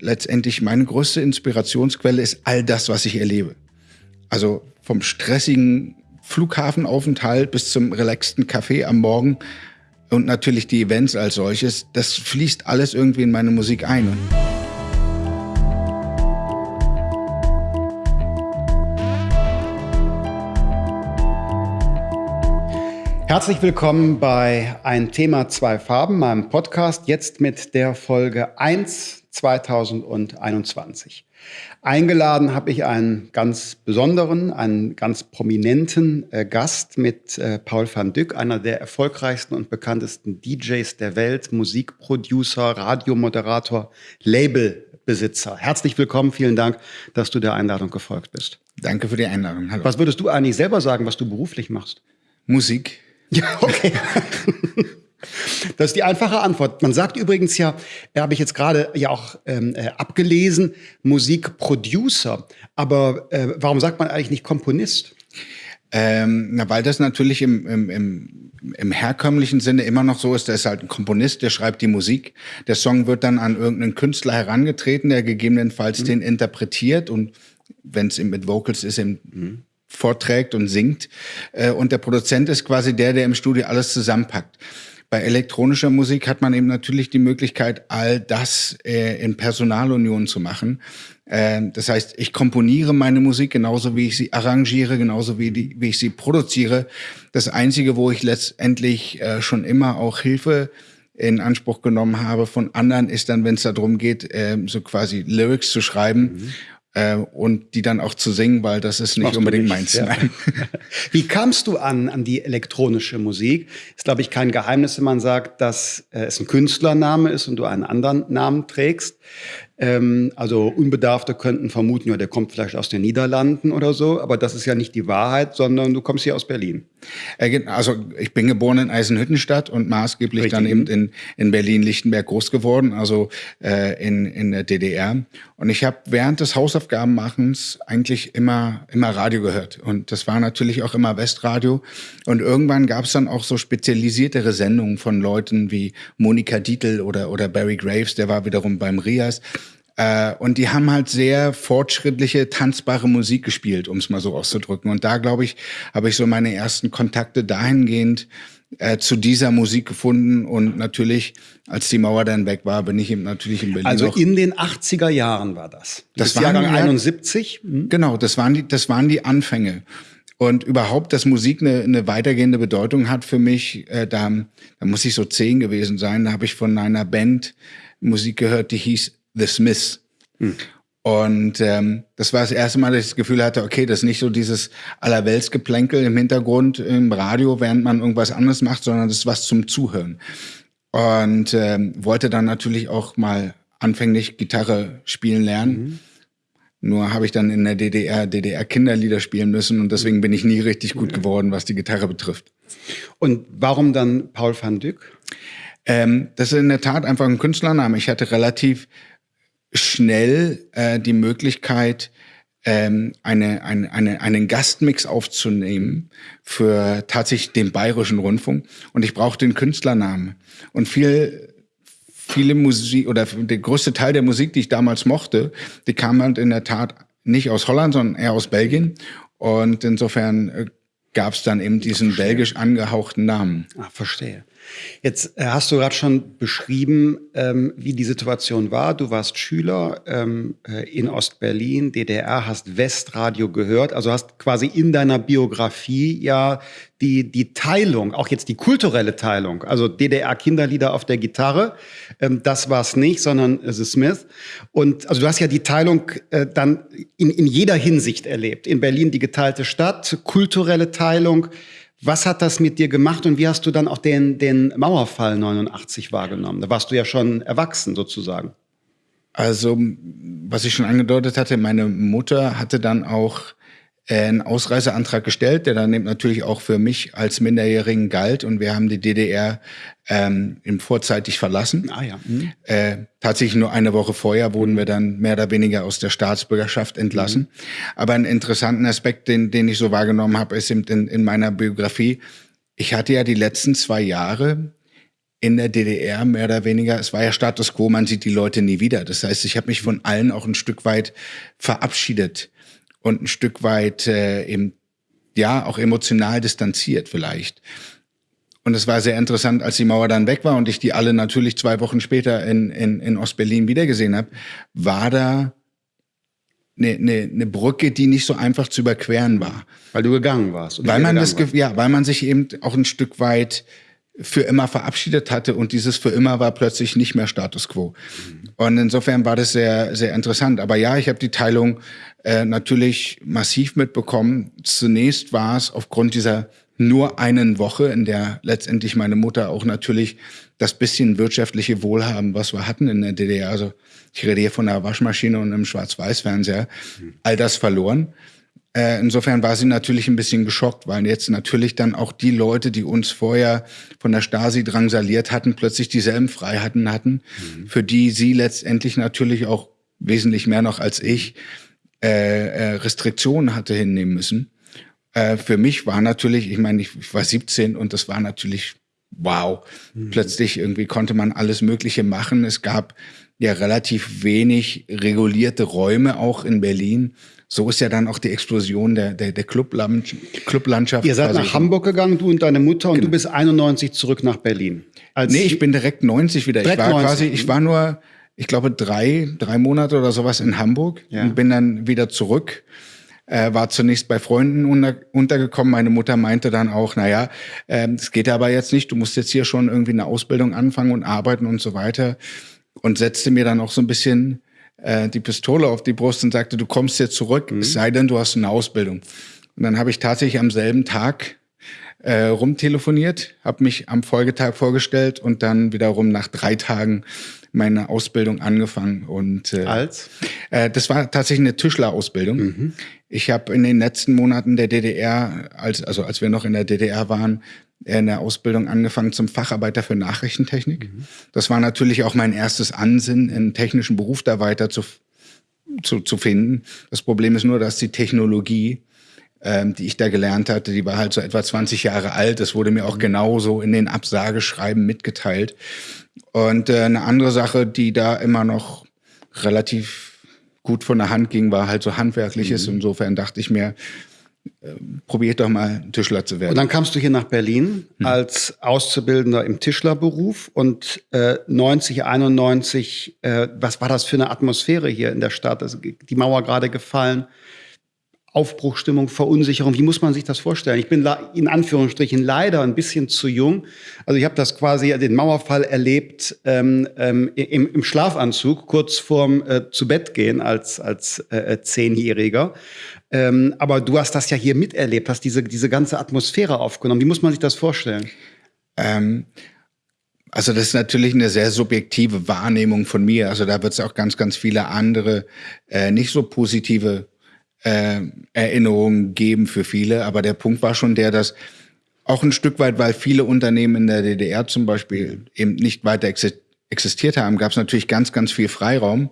letztendlich meine größte Inspirationsquelle ist all das, was ich erlebe. Also vom stressigen Flughafenaufenthalt bis zum relaxten Café am Morgen und natürlich die Events als solches, das fließt alles irgendwie in meine Musik ein. Herzlich willkommen bei Ein Thema, zwei Farben, meinem Podcast, jetzt mit der Folge 1 2021. Eingeladen habe ich einen ganz besonderen, einen ganz prominenten äh, Gast mit äh, Paul van Dyck, einer der erfolgreichsten und bekanntesten DJs der Welt, Musikproducer, Radiomoderator, Labelbesitzer. Herzlich willkommen, vielen Dank, dass du der Einladung gefolgt bist. Danke für die Einladung. Hallo. Was würdest du eigentlich selber sagen, was du beruflich machst? Musik. Ja, okay. Das ist die einfache Antwort. Man sagt übrigens ja, äh, habe ich jetzt gerade ja auch ähm, äh, abgelesen, Musikproducer. Aber äh, warum sagt man eigentlich nicht Komponist? Ähm, na, weil das natürlich im, im, im, im herkömmlichen Sinne immer noch so ist, der ist halt ein Komponist, der schreibt die Musik. Der Song wird dann an irgendeinen Künstler herangetreten, der gegebenenfalls mhm. den interpretiert und wenn es mit Vocals ist, im mhm vorträgt und singt. Äh, und der Produzent ist quasi der, der im Studio alles zusammenpackt. Bei elektronischer Musik hat man eben natürlich die Möglichkeit, all das äh, in Personalunion zu machen. Äh, das heißt, ich komponiere meine Musik genauso wie ich sie arrangiere, genauso wie, die, wie ich sie produziere. Das Einzige, wo ich letztendlich äh, schon immer auch Hilfe in Anspruch genommen habe von anderen, ist dann, wenn es darum geht, äh, so quasi Lyrics zu schreiben. Mhm äh, und die dann auch zu singen, weil das ist nicht unbedingt meins. Ja. Wie kamst du an, an die elektronische Musik? Ist, glaube ich, kein Geheimnis, wenn man sagt, dass äh, es ein Künstlername ist und du einen anderen Namen trägst. Ähm, also Unbedarfte könnten vermuten, ja, der kommt vielleicht aus den Niederlanden oder so, aber das ist ja nicht die Wahrheit, sondern du kommst hier aus Berlin. Also ich bin geboren in Eisenhüttenstadt und maßgeblich Richtig. dann eben in, in Berlin-Lichtenberg groß geworden, also äh, in, in der DDR. Und ich habe während des Hausaufgabenmachens eigentlich immer, immer Radio gehört. Und das war natürlich auch immer Westradio. Und irgendwann gab es dann auch so spezialisiertere Sendungen von Leuten wie Monika Dietl oder, oder Barry Graves, der war wiederum beim Rias. Äh, und die haben halt sehr fortschrittliche, tanzbare Musik gespielt, um es mal so auszudrücken. Und da, glaube ich, habe ich so meine ersten Kontakte dahingehend äh, zu dieser Musik gefunden. Und natürlich, als die Mauer dann weg war, bin ich eben natürlich in Berlin. Also in den 80er Jahren war das. Das, das war Jahrgang 71? Mhm. Genau, das waren die, das waren die Anfänge. Und überhaupt, dass Musik eine, eine weitergehende Bedeutung hat für mich, äh, da, da muss ich so zehn gewesen sein. Da habe ich von einer Band Musik gehört, die hieß The Smiths. Hm. Und ähm, das war das erste Mal, dass ich das Gefühl hatte, okay, das ist nicht so dieses Allerweltsgeplänkel im Hintergrund im Radio, während man irgendwas anderes macht, sondern das ist was zum Zuhören. Und ähm, wollte dann natürlich auch mal anfänglich Gitarre spielen lernen. Mhm. Nur habe ich dann in der DDR DDR Kinderlieder spielen müssen und deswegen bin ich nie richtig gut geworden, was die Gitarre betrifft. Und warum dann Paul van Dyck? Ähm, das ist in der Tat einfach ein Künstlername. Ich hatte relativ schnell äh, die Möglichkeit, ähm, eine, eine, eine, einen Gastmix aufzunehmen für tatsächlich den bayerischen Rundfunk. Und ich brauchte den Künstlernamen. Und viel, viele Musik oder der größte Teil der Musik, die ich damals mochte, die kam halt in der Tat nicht aus Holland, sondern eher aus Belgien. Und insofern äh, gab es dann eben diesen belgisch angehauchten Namen. Ah, verstehe. Jetzt äh, hast du gerade schon beschrieben, ähm, wie die Situation war. Du warst Schüler ähm, äh, in Ostberlin, DDR, hast Westradio gehört, also hast quasi in deiner Biografie ja die, die Teilung, auch jetzt die kulturelle Teilung, also DDR-Kinderlieder auf der Gitarre, ähm, das war es nicht, sondern The Smith. Und also du hast ja die Teilung äh, dann in, in jeder Hinsicht erlebt. In Berlin die geteilte Stadt, kulturelle Teilung, was hat das mit dir gemacht und wie hast du dann auch den, den Mauerfall 89 wahrgenommen? Da warst du ja schon erwachsen sozusagen. Also, was ich schon angedeutet hatte, meine Mutter hatte dann auch einen Ausreiseantrag gestellt, der dann eben natürlich auch für mich als Minderjährigen galt. Und wir haben die DDR ähm, im vorzeitig verlassen. Ah ja. Mhm. Äh, tatsächlich nur eine Woche vorher wurden wir dann mehr oder weniger aus der Staatsbürgerschaft entlassen. Mhm. Aber einen interessanten Aspekt, den, den ich so wahrgenommen habe, ist eben in, in meiner Biografie, ich hatte ja die letzten zwei Jahre in der DDR mehr oder weniger, es war ja Status quo, man sieht die Leute nie wieder. Das heißt, ich habe mich von allen auch ein Stück weit verabschiedet und ein Stück weit äh, eben, ja, auch emotional distanziert vielleicht. Und es war sehr interessant, als die Mauer dann weg war und ich die alle natürlich zwei Wochen später in, in, in Ostberlin wiedergesehen habe, war da eine, eine, eine Brücke, die nicht so einfach zu überqueren war. Weil du gegangen warst. Weil man das, war. ja, weil man sich eben auch ein Stück weit für immer verabschiedet hatte und dieses für immer war plötzlich nicht mehr Status quo. Und insofern war das sehr, sehr interessant. Aber ja, ich habe die Teilung äh, natürlich massiv mitbekommen. Zunächst war es aufgrund dieser nur einen Woche, in der letztendlich meine Mutter auch natürlich das bisschen wirtschaftliche Wohlhaben, was wir hatten in der DDR, also ich rede hier von einer Waschmaschine und einem Schwarz-Weiß-Fernseher, all das verloren. Äh, insofern war sie natürlich ein bisschen geschockt, weil jetzt natürlich dann auch die Leute, die uns vorher von der Stasi drangsaliert hatten, plötzlich dieselben Freiheiten hatten, mhm. für die sie letztendlich natürlich auch wesentlich mehr noch als ich äh, äh, Restriktionen hatte hinnehmen müssen. Äh, für mich war natürlich, ich meine, ich, ich war 17 und das war natürlich wow. Mhm. Plötzlich irgendwie konnte man alles Mögliche machen. Es gab ja relativ wenig regulierte Räume auch in Berlin. So ist ja dann auch die Explosion der, der, der Clublandschaft. Ihr seid nach Hamburg gegangen, du und deine Mutter, und genau. du bist 91 zurück nach Berlin. Als nee, ich bin direkt 90 wieder. Direkt ich war 90. quasi, ich war nur, ich glaube, drei, drei Monate oder sowas in Hamburg ja. und bin dann wieder zurück äh, war zunächst bei Freunden unter, untergekommen. Meine Mutter meinte dann auch, naja, äh, es geht aber jetzt nicht, du musst jetzt hier schon irgendwie eine Ausbildung anfangen und arbeiten und so weiter. Und setzte mir dann auch so ein bisschen äh, die Pistole auf die Brust und sagte, du kommst jetzt zurück, mhm. es sei denn, du hast eine Ausbildung. Und dann habe ich tatsächlich am selben Tag äh, rumtelefoniert, habe mich am Folgetag vorgestellt und dann wiederum nach drei Tagen meine Ausbildung angefangen. Und äh, als? Äh, das war tatsächlich eine Tischlerausbildung. Mhm. Ich habe in den letzten Monaten der DDR, als, also als wir noch in der DDR waren, in der Ausbildung angefangen zum Facharbeiter für Nachrichtentechnik. Mhm. Das war natürlich auch mein erstes Ansinnen, einen technischen Beruf da weiter zu, zu, zu finden. Das Problem ist nur, dass die Technologie, ähm, die ich da gelernt hatte, die war halt so etwa 20 Jahre alt. Das wurde mir auch genauso in den Absageschreiben mitgeteilt. Und äh, eine andere Sache, die da immer noch relativ gut von der Hand ging, war halt so handwerkliches. Mhm. Insofern dachte ich mir, probiert doch mal Tischler zu werden. Und dann kamst du hier nach Berlin mhm. als Auszubildender im Tischlerberuf und äh, 90, 91, äh, was war das für eine Atmosphäre hier in der Stadt? Also die Mauer gerade gefallen. Aufbruchstimmung, Verunsicherung. Wie muss man sich das vorstellen? Ich bin in Anführungsstrichen leider ein bisschen zu jung. Also ich habe das quasi den Mauerfall erlebt ähm, ähm, im, im, Schlafanzug kurz vorm äh, zu Bett gehen als als äh, Zehnjähriger. Ähm, aber du hast das ja hier miterlebt, hast diese diese ganze Atmosphäre aufgenommen. Wie muss man sich das vorstellen? Ähm also das ist natürlich eine sehr subjektive Wahrnehmung von mir. Also da wird es auch ganz, ganz viele andere äh, nicht so positive äh, Erinnerungen geben für viele. Aber der Punkt war schon der, dass auch ein Stück weit, weil viele Unternehmen in der DDR zum Beispiel eben nicht weiter existiert haben, gab es natürlich ganz, ganz viel Freiraum,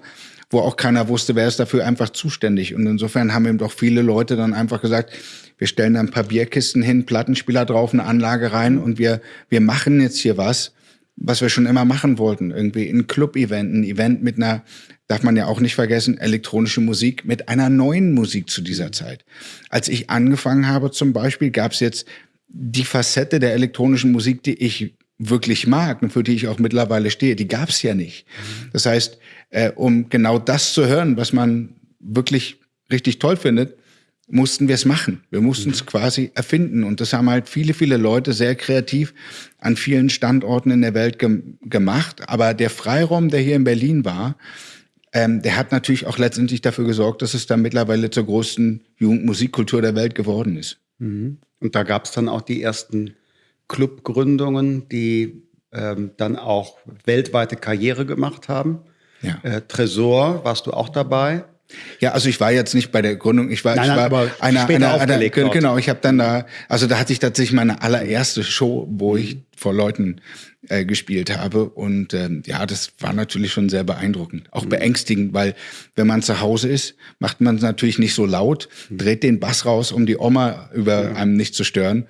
wo auch keiner wusste, wer ist dafür einfach zuständig. Und insofern haben eben doch viele Leute dann einfach gesagt, wir stellen da ein paar Bierkisten hin, Plattenspieler drauf, eine Anlage rein und wir, wir machen jetzt hier was, was wir schon immer machen wollten. Irgendwie ein Club-Event, ein Event mit einer darf man ja auch nicht vergessen, elektronische Musik mit einer neuen Musik zu dieser Zeit. Als ich angefangen habe zum Beispiel, gab es jetzt die Facette der elektronischen Musik, die ich wirklich mag und für die ich auch mittlerweile stehe, die gab es ja nicht. Das heißt, äh, um genau das zu hören, was man wirklich richtig toll findet, mussten wir es machen. Wir mussten es mhm. quasi erfinden. Und das haben halt viele, viele Leute sehr kreativ an vielen Standorten in der Welt ge gemacht. Aber der Freiraum, der hier in Berlin war, ähm, der hat natürlich auch letztendlich dafür gesorgt, dass es dann mittlerweile zur größten Jugendmusikkultur der Welt geworden ist. Mhm. Und da gab es dann auch die ersten Clubgründungen, die ähm, dann auch weltweite Karriere gemacht haben. Ja. Äh, Tresor, warst du auch dabei? Ja, also ich war jetzt nicht bei der Gründung, ich war, nein, ich war aber einer, einer, einer genau, ich habe dann da, also da hatte ich tatsächlich meine allererste Show, wo ich vor Leuten äh, gespielt habe und ähm, ja, das war natürlich schon sehr beeindruckend, auch mhm. beängstigend, weil wenn man zu Hause ist, macht man es natürlich nicht so laut, mhm. dreht den Bass raus, um die Oma über ja. einem nicht zu stören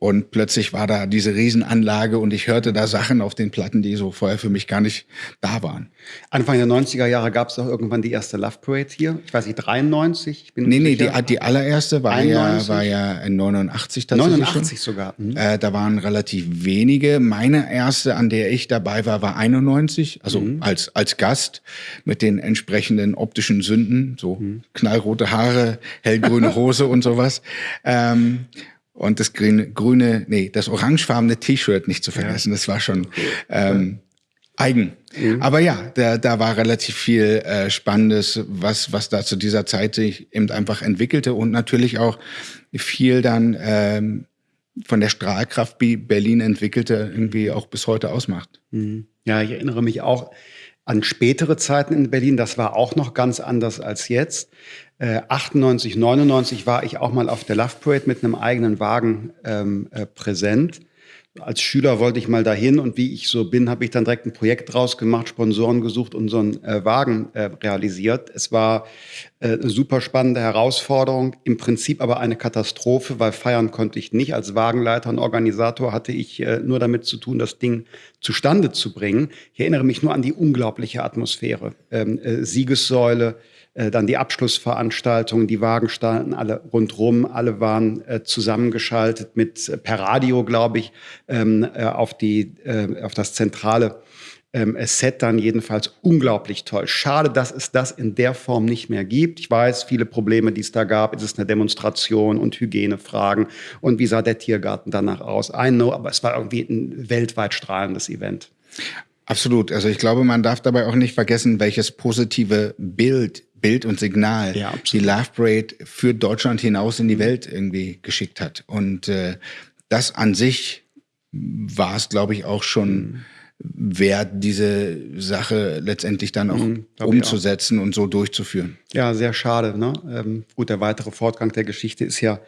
Und plötzlich war da diese Riesenanlage und ich hörte da Sachen auf den Platten, die so vorher für mich gar nicht da waren. Anfang der 90er Jahre gab es doch irgendwann die erste Love Parade hier. Ich weiß nicht, 93? Ich bin nee, nee, die, die, allererste war ja, war ja in 89 tatsächlich 89 schon. sogar. Mhm. Äh, da waren relativ wenige. Meine erste, an der ich dabei war, war 91, also mhm. als, als Gast mit den entsprechenden optischen Sünden, so mhm. knallrote Haare, hellgrüne Hose und sowas. Ähm, und das grüne, grüne, nee, das orangefarbene T-Shirt nicht zu vergessen. Ja. Das war schon ähm, eigen. Mhm. Aber ja, da, da war relativ viel äh, Spannendes, was, was da zu dieser Zeit sich eben einfach entwickelte und natürlich auch viel dann ähm, von der Strahlkraft, wie Berlin entwickelte, irgendwie auch bis heute ausmacht. Mhm. Ja, ich erinnere mich auch an spätere Zeiten in Berlin. Das war auch noch ganz anders als jetzt. Äh, 98, 99 war ich auch mal auf der Love Parade mit einem eigenen Wagen ähm, äh, präsent. Als Schüler wollte ich mal dahin und wie ich so bin, habe ich dann direkt ein Projekt draus gemacht, Sponsoren gesucht und so einen äh, Wagen äh, realisiert. Es war äh, eine super spannende Herausforderung, im Prinzip aber eine Katastrophe, weil feiern konnte ich nicht. Als Wagenleiter und Organisator hatte ich äh, nur damit zu tun, das Ding zustande zu bringen. Ich erinnere mich nur an die unglaubliche Atmosphäre. Ähm, äh, Siegessäule, äh, dann die Abschlussveranstaltungen, die Wagen standen alle rundrum, alle waren äh, zusammengeschaltet mit äh, per Radio, glaube ich, ähm, äh, auf die äh, auf das zentrale ähm, Set dann jedenfalls unglaublich toll. Schade, dass es das in der Form nicht mehr gibt. Ich weiß, viele Probleme, die es da gab. Es ist eine Demonstration und Hygienefragen. Und wie sah der Tiergarten danach aus? I know, aber es war irgendwie ein weltweit strahlendes Event. Absolut. Also ich glaube, man darf dabei auch nicht vergessen, welches positive Bild Bild und Signal ja, die Love Parade für Deutschland hinaus in die. Welt irgendwie geschickt hat. Und äh, das an sich war es, glaube ich, auch schon mhm. wert, diese Sache letztendlich dann auch mhm, umzusetzen auch. und so durchzuführen. Ja, sehr schade. Ne? Ähm, gut, der weitere Fortgang der Geschichte ist ja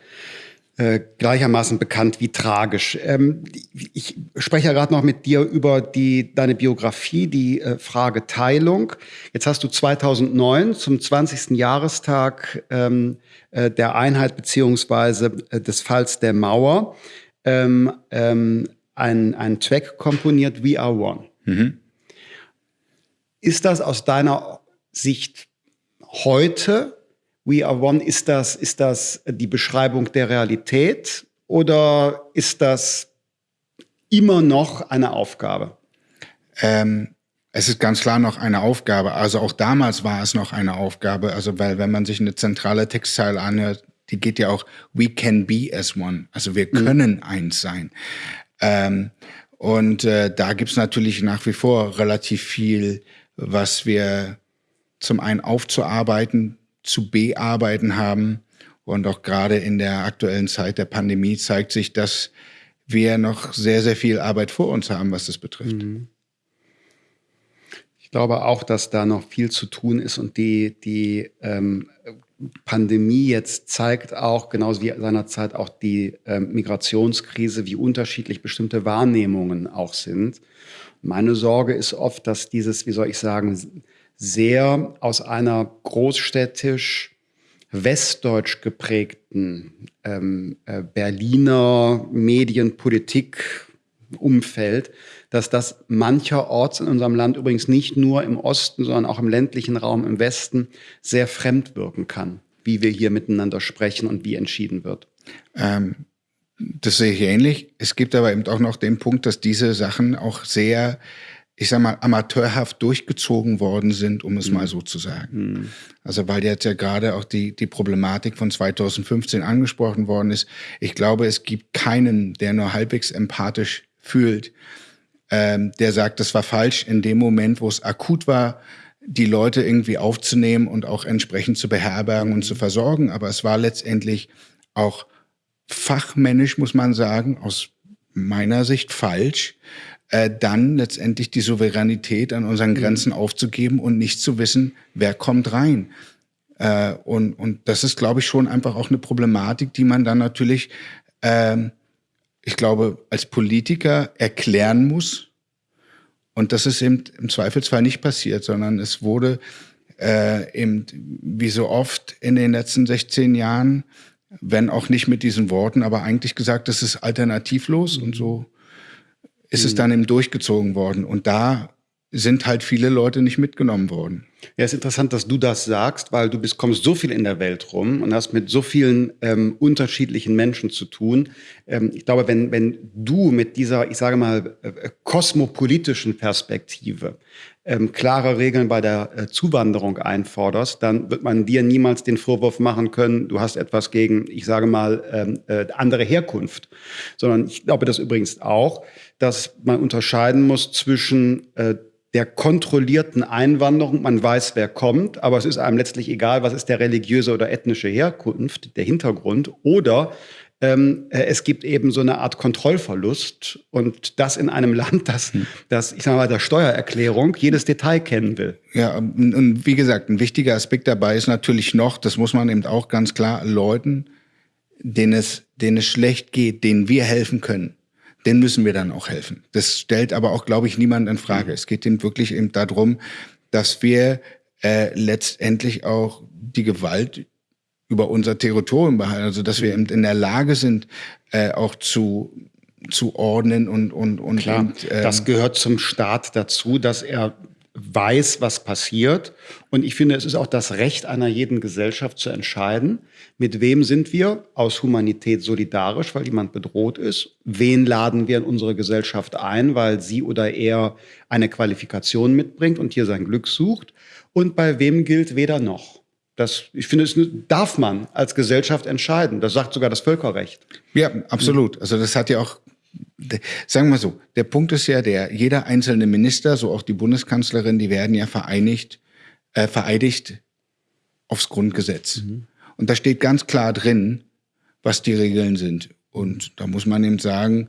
äh, gleichermaßen bekannt wie tragisch. Ähm, ich spreche ja gerade noch mit dir über die, deine Biografie, die äh, Frage Teilung. Jetzt hast du 2009 zum 20. Jahrestag ähm, äh, der Einheit beziehungsweise äh, des Falls der Mauer ähm, ähm, einen, einen Track komponiert, We Are One. Mhm. Ist das aus deiner Sicht heute We Are One, ist das, ist das die Beschreibung der Realität oder ist das immer noch eine Aufgabe? Ähm, es ist ganz klar noch eine Aufgabe. Also auch damals war es noch eine Aufgabe. Also weil wenn man sich eine zentrale Textzeile anhört, die geht ja auch We can be as one. Also wir mhm. können mhm. eins sein. Ähm, und äh, da gibt's natürlich nach wie vor relativ viel, was wir zum einen aufzuarbeiten, zu bearbeiten haben. Und auch gerade in der aktuellen Zeit der Pandemie zeigt sich, dass wir noch sehr, sehr viel Arbeit vor uns haben, was das betrifft. Mhm. Ich glaube auch, dass da noch viel zu tun ist und die, die ähm, Pandemie jetzt zeigt auch, genauso wie seinerzeit auch die ähm, Migrationskrise, wie unterschiedlich bestimmte Wahrnehmungen auch sind. Meine Sorge ist oft, dass dieses, wie soll ich sagen, sehr aus einer großstädtisch westdeutsch geprägten ähm, äh, Berliner Medienpolitik Umfeld, dass das mancherorts in unserem Land übrigens nicht nur im Osten, sondern auch im ländlichen Raum im Westen sehr fremd wirken kann, wie wir hier miteinander sprechen und wie entschieden wird. Ähm, das sehe ich ähnlich. Es gibt aber eben auch noch den Punkt, dass diese Sachen auch sehr ich sag mal, amateurhaft durchgezogen worden sind, um es mhm. mal so zu sagen. Mhm. Also weil jetzt ja gerade auch die, die Problematik von 2015 angesprochen worden ist. Ich glaube, es gibt keinen, der nur halbwegs empathisch fühlt, ähm, der sagt, das war falsch in dem Moment, wo es akut war, die Leute irgendwie aufzunehmen und auch entsprechend zu beherbergen und zu versorgen. Aber es war letztendlich auch fachmännisch, muss man sagen, aus meiner Sicht falsch, äh, dann letztendlich die Souveränität an unseren mhm. Grenzen mhm. aufzugeben und nicht zu wissen, wer kommt rein. Äh, und, und das ist, glaube ich, schon einfach auch eine Problematik, die man dann natürlich, äh, ich glaube, als Politiker erklären muss. Und das ist eben im Zweifelsfall nicht passiert, sondern es wurde äh, eben, wie so oft in den letzten 16 Jahren, wenn auch nicht mit diesen Worten, aber eigentlich gesagt, das ist alternativlos und so ist es mhm. dann eben durchgezogen worden. Und da sind halt viele Leute nicht mitgenommen worden. Ja, ist interessant, dass du das sagst, weil du bist, kommst so viel in der Welt rum und hast mit so vielen ähm, unterschiedlichen Menschen zu tun. Ähm, ich glaube, wenn, wenn du mit dieser, ich sage mal, äh, kosmopolitischen Perspektive ähm, klare Regeln bei der äh, Zuwanderung einforderst, dann wird man dir niemals den Vorwurf machen können, du hast etwas gegen, ich sage mal, ähm, äh, andere Herkunft. Sondern ich glaube das übrigens auch, dass man unterscheiden muss zwischen äh, der kontrollierten Einwanderung. Man weiß, wer kommt, aber es ist einem letztlich egal, was ist der religiöse oder ethnische Herkunft, der Hintergrund. Oder ähm, äh, es gibt eben so eine Art Kontrollverlust und das in einem Land, das, hm. das ich sage mal, der Steuererklärung jedes Detail kennen will. Ja, und wie gesagt, ein wichtiger Aspekt dabei ist natürlich noch, das muss man eben auch ganz klar Leuten, denen es, denen es schlecht geht, denen wir helfen können den müssen wir dann auch helfen. Das stellt aber auch, glaube ich, niemand in Frage. Mhm. Es geht eben wirklich eben darum, dass wir äh, letztendlich auch die Gewalt über unser Territorium behalten, also dass wir eben in der Lage sind, äh, auch zu zu ordnen und und und, Klar, und äh, das gehört zum Staat dazu, dass er weiß, was passiert. Und ich finde, es ist auch das Recht einer jeden Gesellschaft zu entscheiden, mit wem sind wir aus Humanität solidarisch, weil jemand bedroht ist? Wen laden wir in unsere Gesellschaft ein, weil sie oder er eine Qualifikation mitbringt und hier sein Glück sucht? Und bei wem gilt weder noch? Das, ich finde, das darf man als Gesellschaft entscheiden. Das sagt sogar das Völkerrecht. Ja, absolut. Also das hat ja auch Sagen wir so, der Punkt ist ja der, jeder einzelne Minister, so auch die Bundeskanzlerin, die werden ja vereinigt, äh, vereidigt aufs Grundgesetz. Mhm. Und da steht ganz klar drin, was die Regeln sind. Und da muss man eben sagen,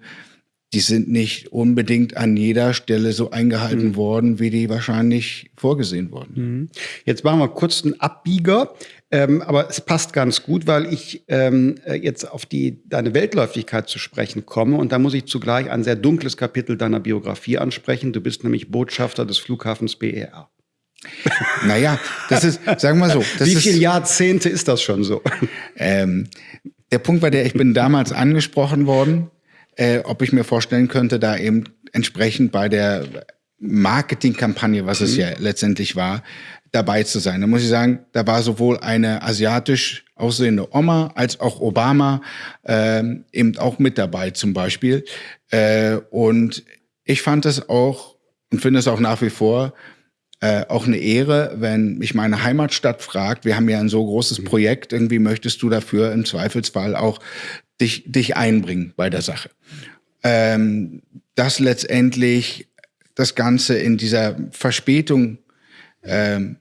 die sind nicht unbedingt an jeder Stelle so eingehalten mhm. worden, wie die wahrscheinlich vorgesehen wurden. Mhm. Jetzt machen wir kurz einen Abbieger. Ähm, aber es passt ganz gut, weil ich ähm, äh, jetzt auf die, deine Weltläufigkeit zu sprechen komme. Und da muss ich zugleich ein sehr dunkles Kapitel deiner Biografie ansprechen. Du bist nämlich Botschafter des Flughafens BER. Naja, das ist, sagen wir so. Wie viele Jahrzehnte ist das schon so? Ähm, der Punkt war der, ich bin damals angesprochen worden, äh, ob ich mir vorstellen könnte, da eben entsprechend bei der Marketingkampagne, was es mhm. ja letztendlich war, dabei zu sein. Da muss ich sagen, da war sowohl eine asiatisch aussehende Oma als auch Obama äh, eben auch mit dabei zum Beispiel. Äh, und ich fand es auch und finde es auch nach wie vor äh, auch eine Ehre, wenn mich meine Heimatstadt fragt, wir haben ja ein so großes mhm. Projekt, irgendwie möchtest du dafür im Zweifelsfall auch dich, dich einbringen bei der Sache. Ähm, dass letztendlich das Ganze in dieser Verspätung ähm,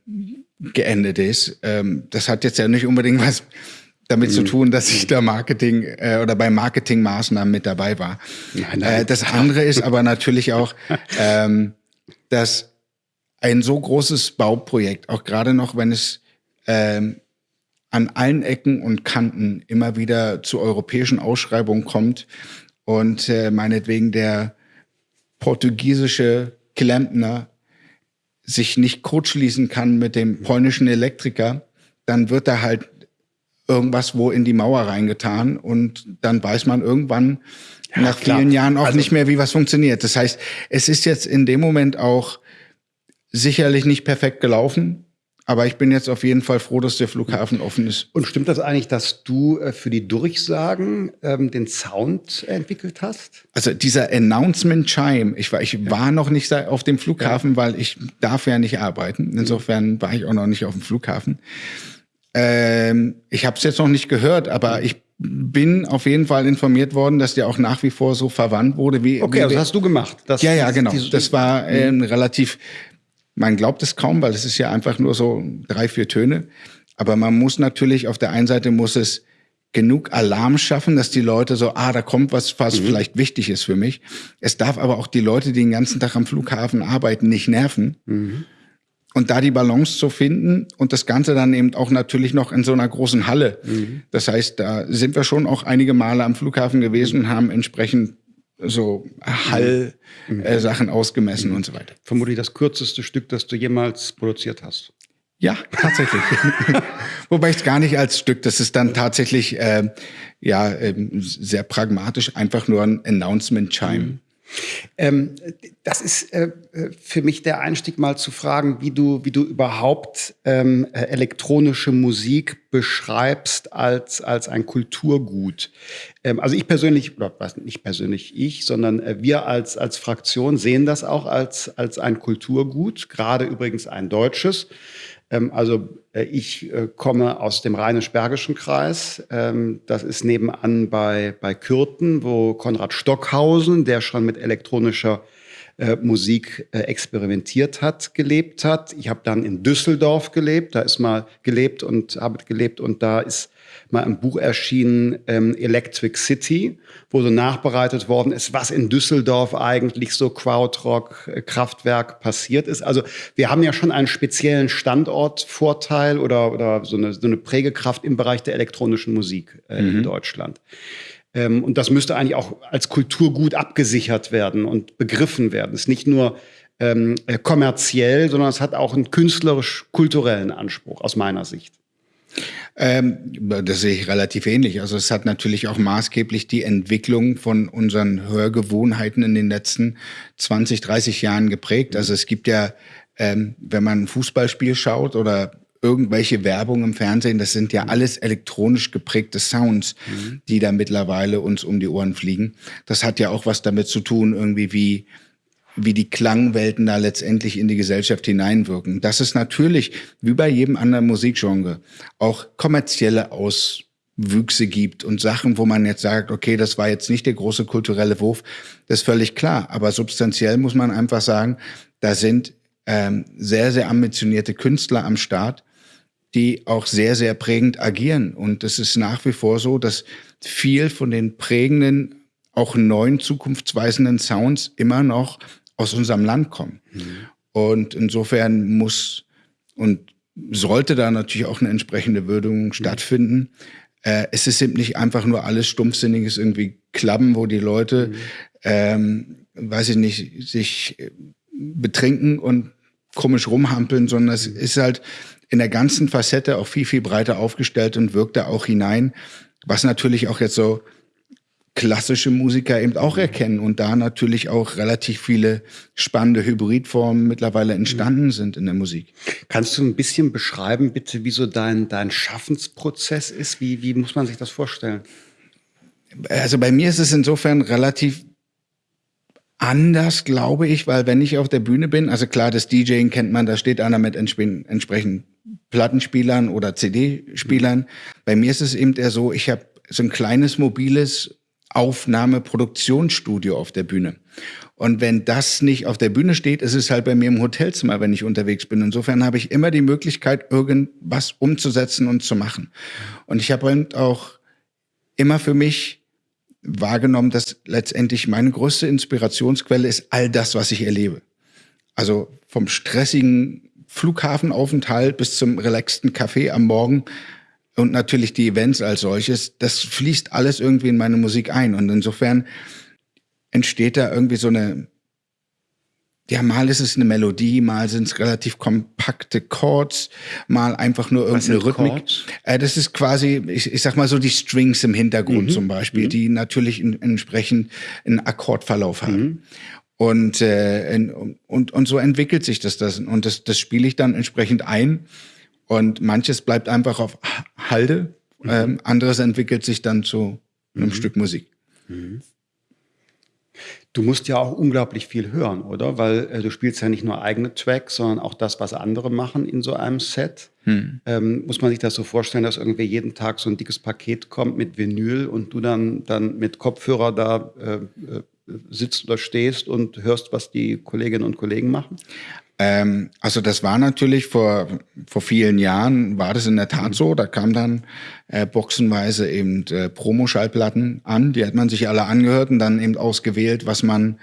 geendet ist. Ähm, das hat jetzt ja nicht unbedingt was damit mhm. zu tun, dass ich da Marketing äh, oder bei Marketingmaßnahmen mit dabei war. Nein, nein. Äh, das andere ist aber natürlich auch, ähm, dass ein so großes Bauprojekt, auch gerade noch, wenn es ähm, an allen Ecken und Kanten immer wieder zu europäischen Ausschreibungen kommt und äh, meinetwegen der portugiesische Klempner sich nicht kurzschließen kann mit dem polnischen Elektriker, dann wird da halt irgendwas wo in die Mauer reingetan und dann weiß man irgendwann ja, nach klar. vielen Jahren auch also, nicht mehr, wie was funktioniert. Das heißt, es ist jetzt in dem Moment auch sicherlich nicht perfekt gelaufen, aber ich bin jetzt auf jeden Fall froh, dass der Flughafen offen ist. Und stimmt das eigentlich, dass du äh, für die Durchsagen ähm, den Sound entwickelt hast? Also dieser Announcement Chime, ich war, ich ja. war noch nicht auf dem Flughafen, ja. weil ich darf ja nicht arbeiten. Insofern war ich auch noch nicht auf dem Flughafen. Ähm, ich habe es jetzt noch nicht gehört, aber ich bin auf jeden Fall informiert worden, dass der auch nach wie vor so verwandt wurde wie. Okay, wie also hast du gemacht. Das, ja, ja, genau. Das war äh, relativ man glaubt es kaum, weil es ist ja einfach nur so drei, vier Töne. Aber man muss natürlich, auf der einen Seite muss es genug Alarm schaffen, dass die Leute so, ah, da kommt was, was mhm. vielleicht wichtig ist für mich. Es darf aber auch die Leute, die den ganzen Tag am Flughafen arbeiten, nicht nerven. Mhm. Und da die Balance zu finden und das Ganze dann eben auch natürlich noch in so einer großen Halle. Mhm. Das heißt, da sind wir schon auch einige Male am Flughafen gewesen und haben entsprechend so Hallsachen mhm. äh, ausgemessen mhm. und so weiter. Vermutlich das kürzeste Stück, das du jemals produziert hast. Ja, tatsächlich. Wobei ich es gar nicht als Stück, das ist dann tatsächlich äh, ja äh, sehr pragmatisch, einfach nur ein Announcement-Chime. Mhm. Ähm, das ist äh, für mich der Einstieg, mal zu fragen, wie du, wie du überhaupt ähm, äh, elektronische Musik beschreibst als, als ein Kulturgut. Ähm, also ich persönlich, oder was nicht persönlich ich, sondern äh, wir als, als Fraktion sehen das auch als, als ein Kulturgut, gerade übrigens ein deutsches. Ähm, also äh, ich äh, komme aus dem Rheinisch-Bergischen Kreis. Ähm, das ist nebenan bei, bei Kürten, wo Konrad Stockhausen, der schon mit elektronischer äh, Musik experimentiert hat, gelebt hat. Ich habe dann in Düsseldorf gelebt, da ist mal gelebt und habe gelebt und da ist mal ein Buch erschienen, ähm, Electric City, wo so nachbereitet worden ist, was in Düsseldorf eigentlich so Krautrock, äh, Kraftwerk passiert ist. Also wir haben ja schon einen speziellen Standortvorteil oder, oder so, eine, so eine Prägekraft im Bereich der elektronischen Musik äh, mhm. in Deutschland. Ähm, und das müsste eigentlich auch als Kulturgut abgesichert werden und begriffen werden. Es ist nicht nur ähm, äh, kommerziell, sondern es hat auch einen künstlerisch-kulturellen Anspruch aus meiner Sicht. Ähm, das sehe ich relativ ähnlich. Also es hat natürlich auch maßgeblich die Entwicklung von unseren Hörgewohnheiten in den letzten 20, 30 Jahren geprägt. Also es gibt ja, ähm, wenn man ein Fußballspiel schaut oder irgendwelche Werbung im Fernsehen, das sind ja alles elektronisch geprägte Sounds, mhm. die da mittlerweile uns um die Ohren fliegen. Das hat ja auch was damit zu tun, irgendwie wie wie die Klangwelten da letztendlich in die Gesellschaft hineinwirken. Dass es natürlich, wie bei jedem anderen Musikgenre, auch kommerzielle Auswüchse gibt und Sachen, wo man jetzt sagt, okay, das war jetzt nicht der große kulturelle Wurf, das ist völlig klar. Aber substanziell muss man einfach sagen, da sind ähm, sehr, sehr ambitionierte Künstler am Start, die auch sehr, sehr prägend agieren. Und es ist nach wie vor so, dass viel von den prägenden auch neuen zukunftsweisenden Sounds immer noch aus unserem Land kommen. Mhm. Und insofern muss und sollte da natürlich auch eine entsprechende Würdigung mhm. stattfinden. Äh, es ist eben nicht einfach nur alles stumpfsinniges irgendwie Klappen, wo die Leute, mhm. ähm, weiß ich nicht, sich äh, betrinken und komisch rumhampeln, sondern es ist halt in der ganzen Facette auch viel, viel breiter aufgestellt und wirkt da auch hinein, was natürlich auch jetzt so klassische Musiker eben auch erkennen und da natürlich auch relativ viele spannende Hybridformen mittlerweile entstanden sind in der Musik. Kannst du ein bisschen beschreiben, bitte, wie so dein, dein Schaffensprozess ist? Wie, wie muss man sich das vorstellen? Also bei mir ist es insofern relativ anders, glaube ich, weil wenn ich auf der Bühne bin, also klar, das DJing kennt man, da steht einer mit entsprechend Plattenspielern oder CD-Spielern. Bei mir ist es eben eher so, ich habe so ein kleines mobiles Aufnahme-Produktionsstudio auf der Bühne. Und wenn das nicht auf der Bühne steht, ist es halt bei mir im Hotelzimmer, wenn ich unterwegs bin. Insofern habe ich immer die Möglichkeit, irgendwas umzusetzen und zu machen. Und ich habe halt auch immer für mich wahrgenommen, dass letztendlich meine größte Inspirationsquelle ist all das, was ich erlebe. Also vom stressigen Flughafenaufenthalt bis zum relaxten Café am Morgen und natürlich die Events als solches, das fließt alles irgendwie in meine Musik ein. Und insofern entsteht da irgendwie so eine, ja, mal ist es eine Melodie, mal sind es relativ kompakte Chords, mal einfach nur irgendeine Rhythmik. Äh, das ist quasi, ich, ich sag mal so die Strings im Hintergrund mhm. zum Beispiel, mhm. die natürlich in, entsprechend einen Akkordverlauf haben. Mhm. Und, äh, in, und, und so entwickelt sich das, das. Und das, das spiele ich dann entsprechend ein. Und manches bleibt einfach auf Halde, mhm. ähm, anderes entwickelt sich dann zu einem mhm. Stück Musik. Mhm. Du musst ja auch unglaublich viel hören, oder? Weil äh, du spielst ja nicht nur eigene Tracks, sondern auch das, was andere machen in so einem Set. Hm. Ähm, muss man sich das so vorstellen, dass irgendwie jeden Tag so ein dickes Paket kommt mit Vinyl und du dann, dann mit Kopfhörer da äh, äh sitzt oder stehst und hörst, was die Kolleginnen und Kollegen machen? Ähm, also das war natürlich vor, vor vielen Jahren, war das in der Tat so. Da kam dann äh, boxenweise eben äh, Promo-Schallplatten an. Die hat man sich alle angehört und dann eben ausgewählt, was man,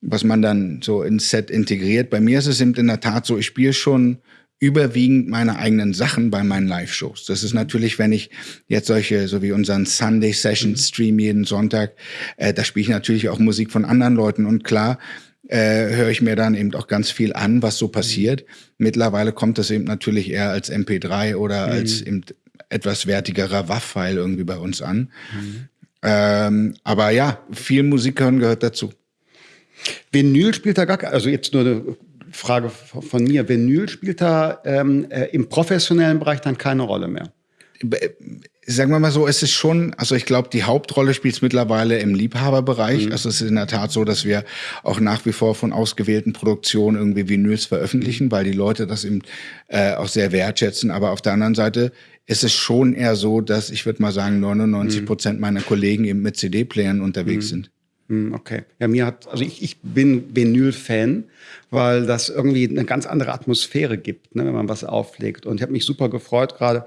was man dann so ins Set integriert. Bei mir ist es eben in der Tat so, ich spiele schon überwiegend meine eigenen Sachen bei meinen Live-Shows. Das ist natürlich, wenn ich jetzt solche, so wie unseren Sunday Session Stream jeden Sonntag, äh, da spiele ich natürlich auch Musik von anderen Leuten und klar, äh, höre ich mir dann eben auch ganz viel an, was so passiert. Mittlerweile kommt das eben natürlich eher als MP3 oder mhm. als eben etwas wertigerer WAV-File irgendwie bei uns an. Mhm. Ähm, aber ja, viel Musik hören gehört dazu. Vinyl spielt da gar also jetzt nur eine Frage von mir. Vinyl spielt da ähm, äh, im professionellen Bereich dann keine Rolle mehr? Sagen wir mal so, es ist schon, also ich glaube, die Hauptrolle spielt es mittlerweile im Liebhaberbereich. Mhm. Also es ist in der Tat so, dass wir auch nach wie vor von ausgewählten Produktionen irgendwie Vinyls veröffentlichen, weil die Leute das eben äh, auch sehr wertschätzen. Aber auf der anderen Seite ist es schon eher so, dass ich würde mal sagen, 99 mhm. Prozent meiner Kollegen eben mit CD-Playern unterwegs mhm. sind. Mhm, okay. Ja, mir hat, also ich, ich bin Vinyl-Fan, weil das irgendwie eine ganz andere Atmosphäre gibt, ne, wenn man was auflegt. Und ich habe mich super gefreut, gerade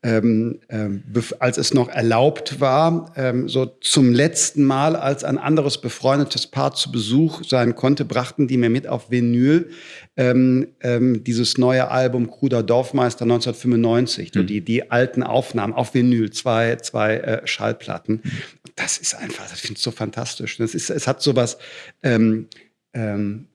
ähm, ähm, als es noch erlaubt war, ähm, so zum letzten Mal, als ein anderes befreundetes Paar zu Besuch sein konnte, brachten die mir mit auf Vinyl ähm, ähm, dieses neue Album Kruder Dorfmeister 1995, mhm. die, die alten Aufnahmen auf Vinyl, zwei, zwei äh, Schallplatten. Mhm. Das ist einfach, das finde ich so fantastisch. Das ist, es hat sowas, ähm, ähm,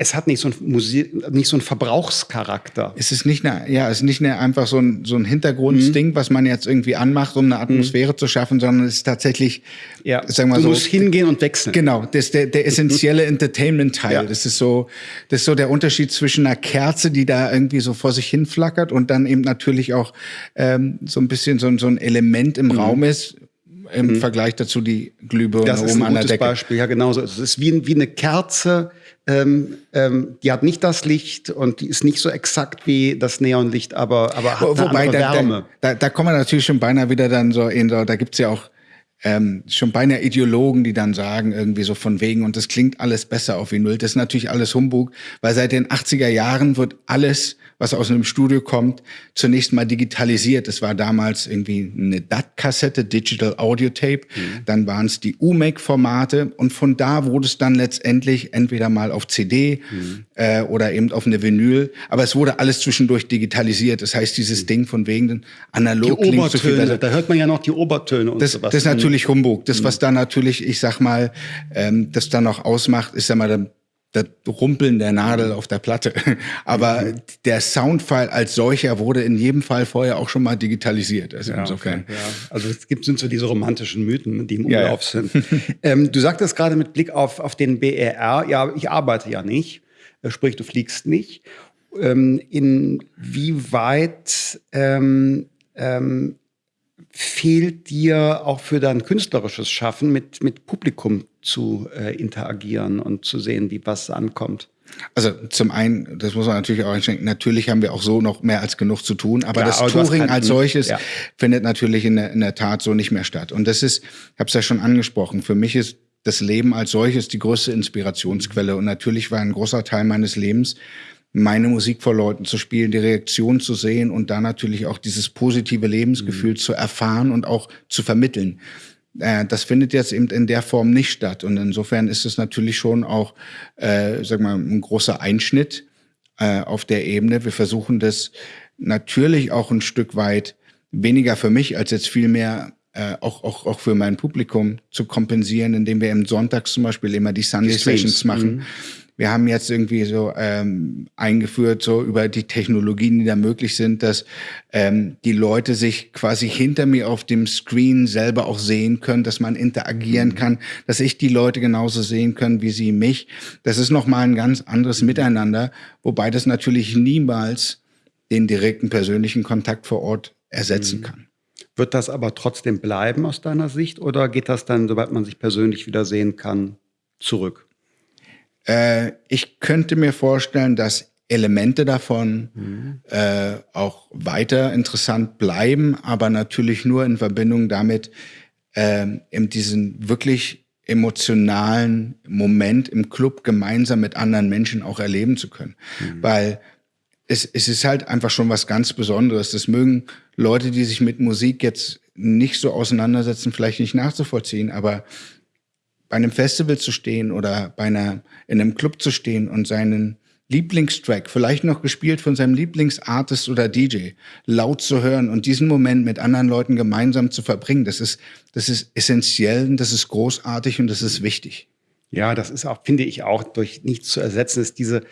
es hat nicht so ein Musik, nicht so ein Verbrauchscharakter. Es ist nicht eine, ja, es ist nicht eine, einfach so ein, so ein Hintergrundsding, mhm. was man jetzt irgendwie anmacht, um eine Atmosphäre mhm. zu schaffen, sondern es ist tatsächlich, ja. sagen wir du so. Du musst hingehen und wechseln. Genau, das ist der, der essentielle Entertainment-Teil. Ja. Das ist so, das ist so der Unterschied zwischen einer Kerze, die da irgendwie so vor sich hin flackert und dann eben natürlich auch ähm, so ein bisschen so, so ein Element im mhm. Raum ist, im mhm. Vergleich dazu die Glühbirne das oben an der Decke. Das ist ein Beispiel, ja genau so. Es ist wie, wie eine Kerze, ähm, ähm, die hat nicht das Licht und die ist nicht so exakt wie das Neonlicht, aber, aber hat Wobei, eine da, Wärme. Da, da, da kommen wir natürlich schon beinahe wieder dann so in so, da gibt's ja auch ähm, schon beinahe Ideologen, die dann sagen, irgendwie so von wegen, und das klingt alles besser auf Vinyl. Das ist natürlich alles Humbug, weil seit den 80er Jahren wird alles was aus einem Studio kommt, zunächst mal digitalisiert. Es war damals irgendwie eine DAT-Kassette, Digital Audio Tape. Mhm. Dann waren es die UMAC-Formate und von da wurde es dann letztendlich entweder mal auf CD mhm. äh, oder eben auf eine Vinyl. Aber es wurde alles zwischendurch digitalisiert. Das heißt, dieses mhm. Ding von wegen den analog die klingt so viel. Da hört man ja noch die Obertöne und das, sowas. Das ist natürlich Humbug. Das, was mhm. da natürlich, ich sag mal, ähm, das dann noch ausmacht, ist ja mal das Rumpeln der Nadel auf der Platte. Aber mhm. der Soundfile als solcher wurde in jedem Fall vorher auch schon mal digitalisiert. Also ja, insofern. Okay, ja. Also es gibt sind so diese romantischen Mythen, die im Umlauf ja, sind. ähm, du sagtest gerade mit Blick auf, auf den BRR, ja, ich arbeite ja nicht, äh, sprich, du fliegst nicht. Ähm, inwieweit ähm, ähm, fehlt dir auch für dein künstlerisches Schaffen mit, mit Publikum zu äh, interagieren und zu sehen, wie was ankommt? Also zum einen, das muss man natürlich auch einschränken, natürlich haben wir auch so noch mehr als genug zu tun, aber ja, das aber Touring als solches ja. findet natürlich in der, in der Tat so nicht mehr statt. Und das ist, ich habe es ja schon angesprochen, für mich ist das Leben als solches die größte Inspirationsquelle. Und natürlich war ein großer Teil meines Lebens meine Musik vor Leuten zu spielen, die Reaktion zu sehen und da natürlich auch dieses positive Lebensgefühl mhm. zu erfahren und auch zu vermitteln. Äh, das findet jetzt eben in der Form nicht statt. Und insofern ist es natürlich schon auch, äh, sag mal, ein großer Einschnitt äh, auf der Ebene. Wir versuchen das natürlich auch ein Stück weit weniger für mich als jetzt viel mehr äh, auch, auch, auch für mein Publikum zu kompensieren, indem wir im Sonntags zum Beispiel immer die Sunday Sessions machen. Mhm wir haben jetzt irgendwie so ähm, eingeführt, so über die Technologien, die da möglich sind, dass ähm, die Leute sich quasi hinter mir auf dem Screen selber auch sehen können, dass man interagieren mhm. kann, dass ich die Leute genauso sehen können, wie sie mich. Das ist nochmal ein ganz anderes Miteinander, wobei das natürlich niemals den direkten persönlichen Kontakt vor Ort ersetzen mhm. kann. Wird das aber trotzdem bleiben aus deiner Sicht oder geht das dann, sobald man sich persönlich wieder sehen kann, zurück? Äh, ich könnte mir vorstellen, dass Elemente davon mhm. äh, auch weiter interessant bleiben, aber natürlich nur in Verbindung damit, äh, in diesen wirklich emotionalen Moment im Club gemeinsam mit anderen Menschen auch erleben zu können. Mhm. Weil es, es ist halt einfach schon was ganz Besonderes. Das mögen Leute, die sich mit Musik jetzt nicht so auseinandersetzen, vielleicht nicht nachzuvollziehen, aber bei einem Festival zu stehen oder bei einer, in einem Club zu stehen und seinen Lieblingstrack, vielleicht noch gespielt von seinem Lieblingsartist oder DJ, laut zu hören und diesen Moment mit anderen Leuten gemeinsam zu verbringen, das ist, das ist essentiell, das ist großartig und das ist wichtig. Ja, das ist auch, finde ich auch, durch nichts zu ersetzen, ist diese,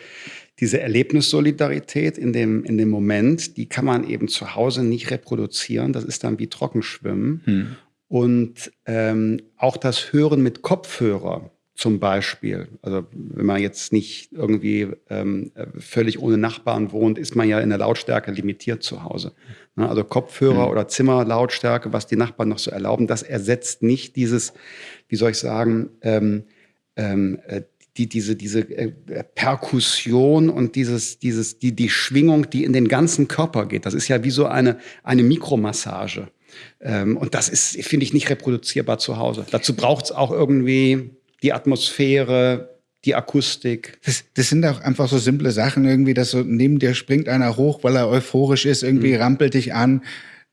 diese Erlebnissolidarität in dem, in dem Moment, die kann man eben zu Hause nicht reproduzieren. Das ist dann wie Trockenschwimmen. Hm. Und ähm, auch das Hören mit Kopfhörer zum Beispiel. Also wenn man jetzt nicht irgendwie ähm, völlig ohne Nachbarn wohnt, ist man ja in der Lautstärke limitiert zu Hause. Ne? Also Kopfhörer mhm. oder Zimmerlautstärke, was die Nachbarn noch so erlauben, das ersetzt nicht dieses, wie soll ich sagen, ähm, ähm, äh, die, diese, diese äh, Perkussion und dieses, dieses, die, die Schwingung, die in den ganzen Körper geht. Das ist ja wie so eine, eine Mikromassage. Ähm, und das ist, finde ich, nicht reproduzierbar zu Hause. Dazu braucht es auch irgendwie die Atmosphäre, die Akustik. Das, das, sind auch einfach so simple Sachen irgendwie, dass so neben dir springt einer hoch, weil er euphorisch ist, irgendwie mhm. rampelt dich an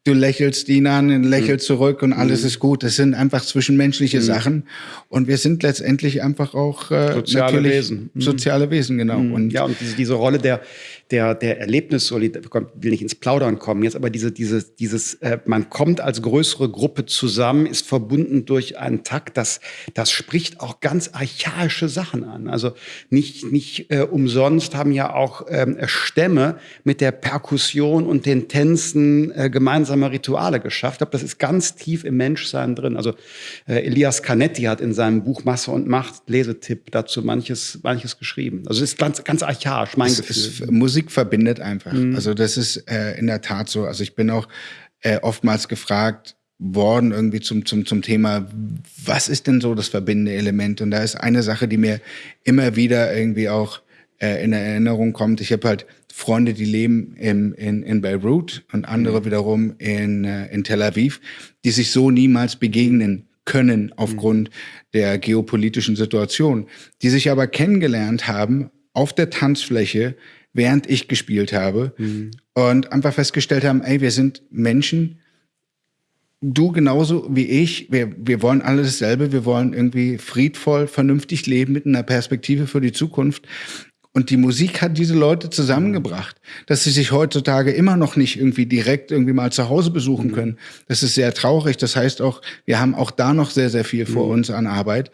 du lächelst ihn an, lächelst mhm. zurück und alles mhm. ist gut. Das sind einfach zwischenmenschliche mhm. Sachen. Und wir sind letztendlich einfach auch äh, soziale Wesen. Mhm. Soziale Wesen, genau. Mhm. Und ja, und diese, diese Rolle der, der, der Erlebnissolidität, will nicht ins Plaudern kommen jetzt, aber diese, diese, dieses, äh, man kommt als größere Gruppe zusammen, ist verbunden durch einen Takt, das, das spricht auch ganz archaische Sachen an. Also nicht, nicht äh, umsonst haben ja auch ähm, Stämme mit der Perkussion und den Tänzen äh, gemeinsame Rituale geschafft. Ich glaube, das ist ganz tief im Menschsein drin. Also äh, Elias Canetti hat in seinem Buch Masse und Macht, Lesetipp, dazu manches, manches geschrieben. Also es ist ganz, ganz archaisch, mein es, Gefühl. Es, Musik verbindet einfach. Mhm. Also das ist äh, in der Tat so. Also ich bin auch äh, oftmals gefragt worden irgendwie zum, zum, zum Thema, was ist denn so das verbindende Element? Und da ist eine Sache, die mir immer wieder irgendwie auch äh, in Erinnerung kommt. Ich habe halt Freunde, die leben in, in, in Beirut und andere mhm. wiederum in, äh, in Tel Aviv, die sich so niemals begegnen können aufgrund mhm. der geopolitischen Situation, die sich aber kennengelernt haben auf der Tanzfläche während ich gespielt habe mhm. und einfach festgestellt haben, ey, wir sind Menschen, du genauso wie ich, wir, wir wollen alle dasselbe, wir wollen irgendwie friedvoll, vernünftig leben mit einer Perspektive für die Zukunft. Und die Musik hat diese Leute zusammengebracht, dass sie sich heutzutage immer noch nicht irgendwie direkt irgendwie mal zu Hause besuchen mhm. können. Das ist sehr traurig. Das heißt auch, wir haben auch da noch sehr, sehr viel vor mhm. uns an Arbeit.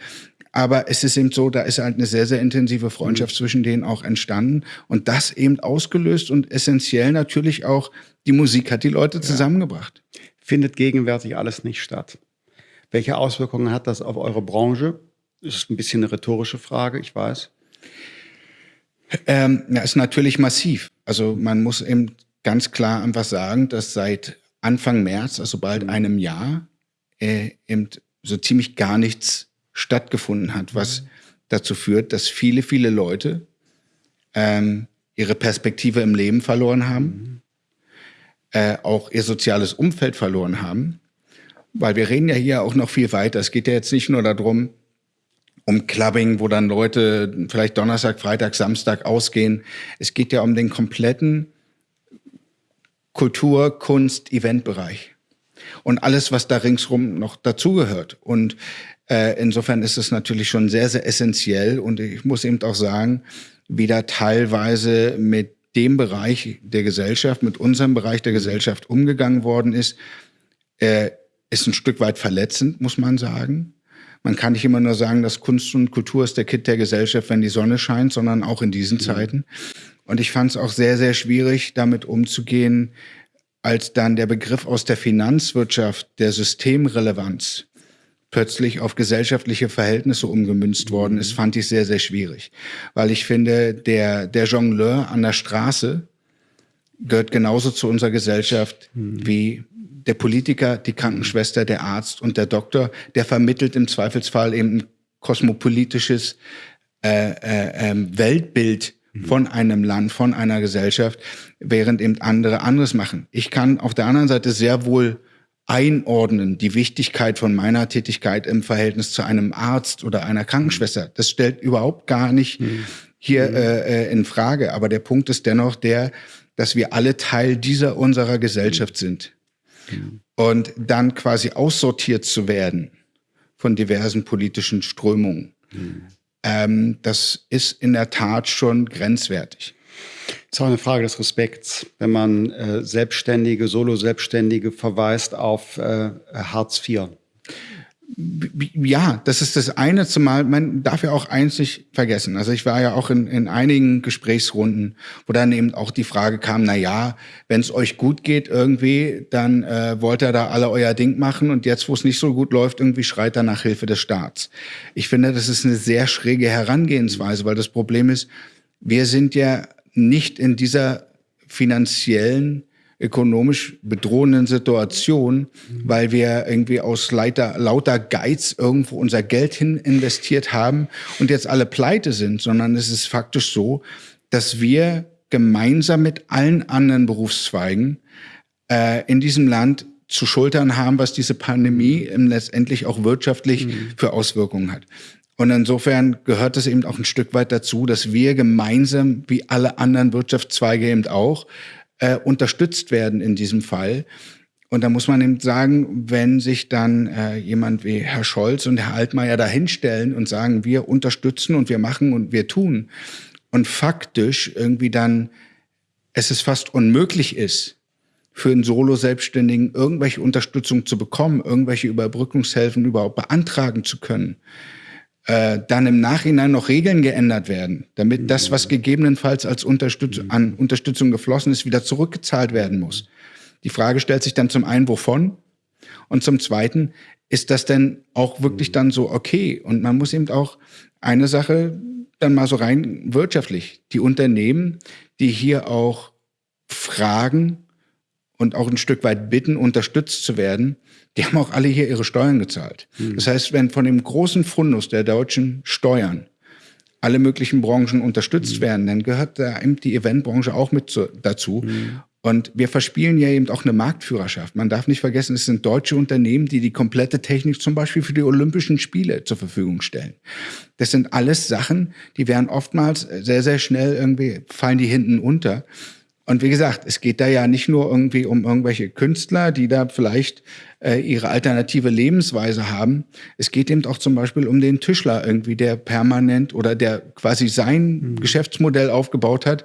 Aber es ist eben so, da ist halt eine sehr, sehr intensive Freundschaft mhm. zwischen denen auch entstanden. Und das eben ausgelöst und essentiell natürlich auch, die Musik hat die Leute zusammengebracht. Ja. Findet gegenwärtig alles nicht statt. Welche Auswirkungen hat das auf eure Branche? Das ist ein bisschen eine rhetorische Frage, ich weiß. Ähm, ja, ist natürlich massiv. Also man muss eben ganz klar einfach sagen, dass seit Anfang März, also bald mhm. einem Jahr, äh, eben so ziemlich gar nichts stattgefunden hat, was dazu führt, dass viele, viele Leute ähm, ihre Perspektive im Leben verloren haben, äh, auch ihr soziales Umfeld verloren haben. Weil wir reden ja hier auch noch viel weiter. Es geht ja jetzt nicht nur darum, um Clubbing, wo dann Leute vielleicht Donnerstag, Freitag, Samstag ausgehen. Es geht ja um den kompletten Kultur-, Kunst-, Eventbereich. Und alles, was da ringsrum noch dazugehört. Und äh, insofern ist es natürlich schon sehr, sehr essentiell und ich muss eben auch sagen, wie da teilweise mit dem Bereich der Gesellschaft, mit unserem Bereich der Gesellschaft umgegangen worden ist, äh, ist ein Stück weit verletzend, muss man sagen. Man kann nicht immer nur sagen, dass Kunst und Kultur ist der Kit der Gesellschaft, wenn die Sonne scheint, sondern auch in diesen mhm. Zeiten. Und ich fand es auch sehr, sehr schwierig, damit umzugehen, als dann der Begriff aus der Finanzwirtschaft der Systemrelevanz plötzlich auf gesellschaftliche Verhältnisse umgemünzt worden ist, fand ich sehr, sehr schwierig. Weil ich finde, der, der Jongleur an der Straße gehört genauso zu unserer Gesellschaft mhm. wie der Politiker, die Krankenschwester, der Arzt und der Doktor. Der vermittelt im Zweifelsfall eben ein kosmopolitisches äh, äh, äh, Weltbild mhm. von einem Land, von einer Gesellschaft, während eben andere anderes machen. Ich kann auf der anderen Seite sehr wohl einordnen, die Wichtigkeit von meiner Tätigkeit im Verhältnis zu einem Arzt oder einer Krankenschwester. Das stellt überhaupt gar nicht mhm. hier mhm. Äh, äh, in Frage. Aber der Punkt ist dennoch der, dass wir alle Teil dieser unserer Gesellschaft mhm. sind. Mhm. Und dann quasi aussortiert zu werden von diversen politischen Strömungen, mhm. ähm, das ist in der Tat schon grenzwertig. Es ist auch eine Frage des Respekts, wenn man äh, Selbstständige, Solo-Selbstständige verweist auf äh, Hartz IV. ja, das ist das eine, zumal man darf ja auch eins nicht vergessen. Also ich war ja auch in, in einigen Gesprächsrunden, wo dann eben auch die Frage kam, na ja, wenn es euch gut geht irgendwie, dann äh, wollt ihr da alle euer Ding machen und jetzt, wo es nicht so gut läuft, irgendwie schreit er nach Hilfe des Staats. Ich finde, das ist eine sehr schräge Herangehensweise, weil das Problem ist, wir sind ja nicht in dieser finanziellen ökonomisch bedrohenden Situation, weil wir irgendwie aus lauter, lauter Geiz irgendwo unser Geld hin investiert haben und jetzt alle pleite sind, sondern es ist faktisch so, dass wir gemeinsam mit allen anderen Berufszweigen äh, in diesem Land zu schultern haben, was diese Pandemie letztendlich auch wirtschaftlich mhm. für Auswirkungen hat. Und insofern gehört es eben auch ein Stück weit dazu, dass wir gemeinsam, wie alle anderen Wirtschaftszweige eben auch, äh, unterstützt werden in diesem Fall. Und da muss man eben sagen, wenn sich dann äh, jemand wie Herr Scholz und Herr Altmaier da hinstellen und sagen, wir unterstützen und wir machen und wir tun und faktisch irgendwie dann es ist fast unmöglich ist, für einen Solo-Selbstständigen irgendwelche Unterstützung zu bekommen, irgendwelche Überbrückungshilfen überhaupt beantragen zu können, äh, dann im Nachhinein noch Regeln geändert werden, damit das, was gegebenenfalls als Unterstütz an Unterstützung geflossen ist, wieder zurückgezahlt werden muss. Die Frage stellt sich dann zum einen, wovon? Und zum zweiten, ist das denn auch wirklich dann so okay? Und man muss eben auch eine Sache dann mal so rein wirtschaftlich. Die Unternehmen, die hier auch fragen und auch ein Stück weit bitten, unterstützt zu werden, die haben auch alle hier ihre Steuern gezahlt. Mhm. Das heißt, wenn von dem großen Fundus der deutschen Steuern alle möglichen Branchen unterstützt mhm. werden, dann gehört da eben die Eventbranche auch mit zu, dazu. Mhm. Und wir verspielen ja eben auch eine Marktführerschaft. Man darf nicht vergessen, es sind deutsche Unternehmen, die die komplette Technik zum Beispiel für die Olympischen Spiele zur Verfügung stellen. Das sind alles Sachen, die werden oftmals sehr, sehr schnell irgendwie, fallen die hinten unter. Und wie gesagt, es geht da ja nicht nur irgendwie um irgendwelche Künstler, die da vielleicht äh, ihre alternative Lebensweise haben. Es geht eben auch zum Beispiel um den Tischler irgendwie, der permanent oder der quasi sein mhm. Geschäftsmodell aufgebaut hat,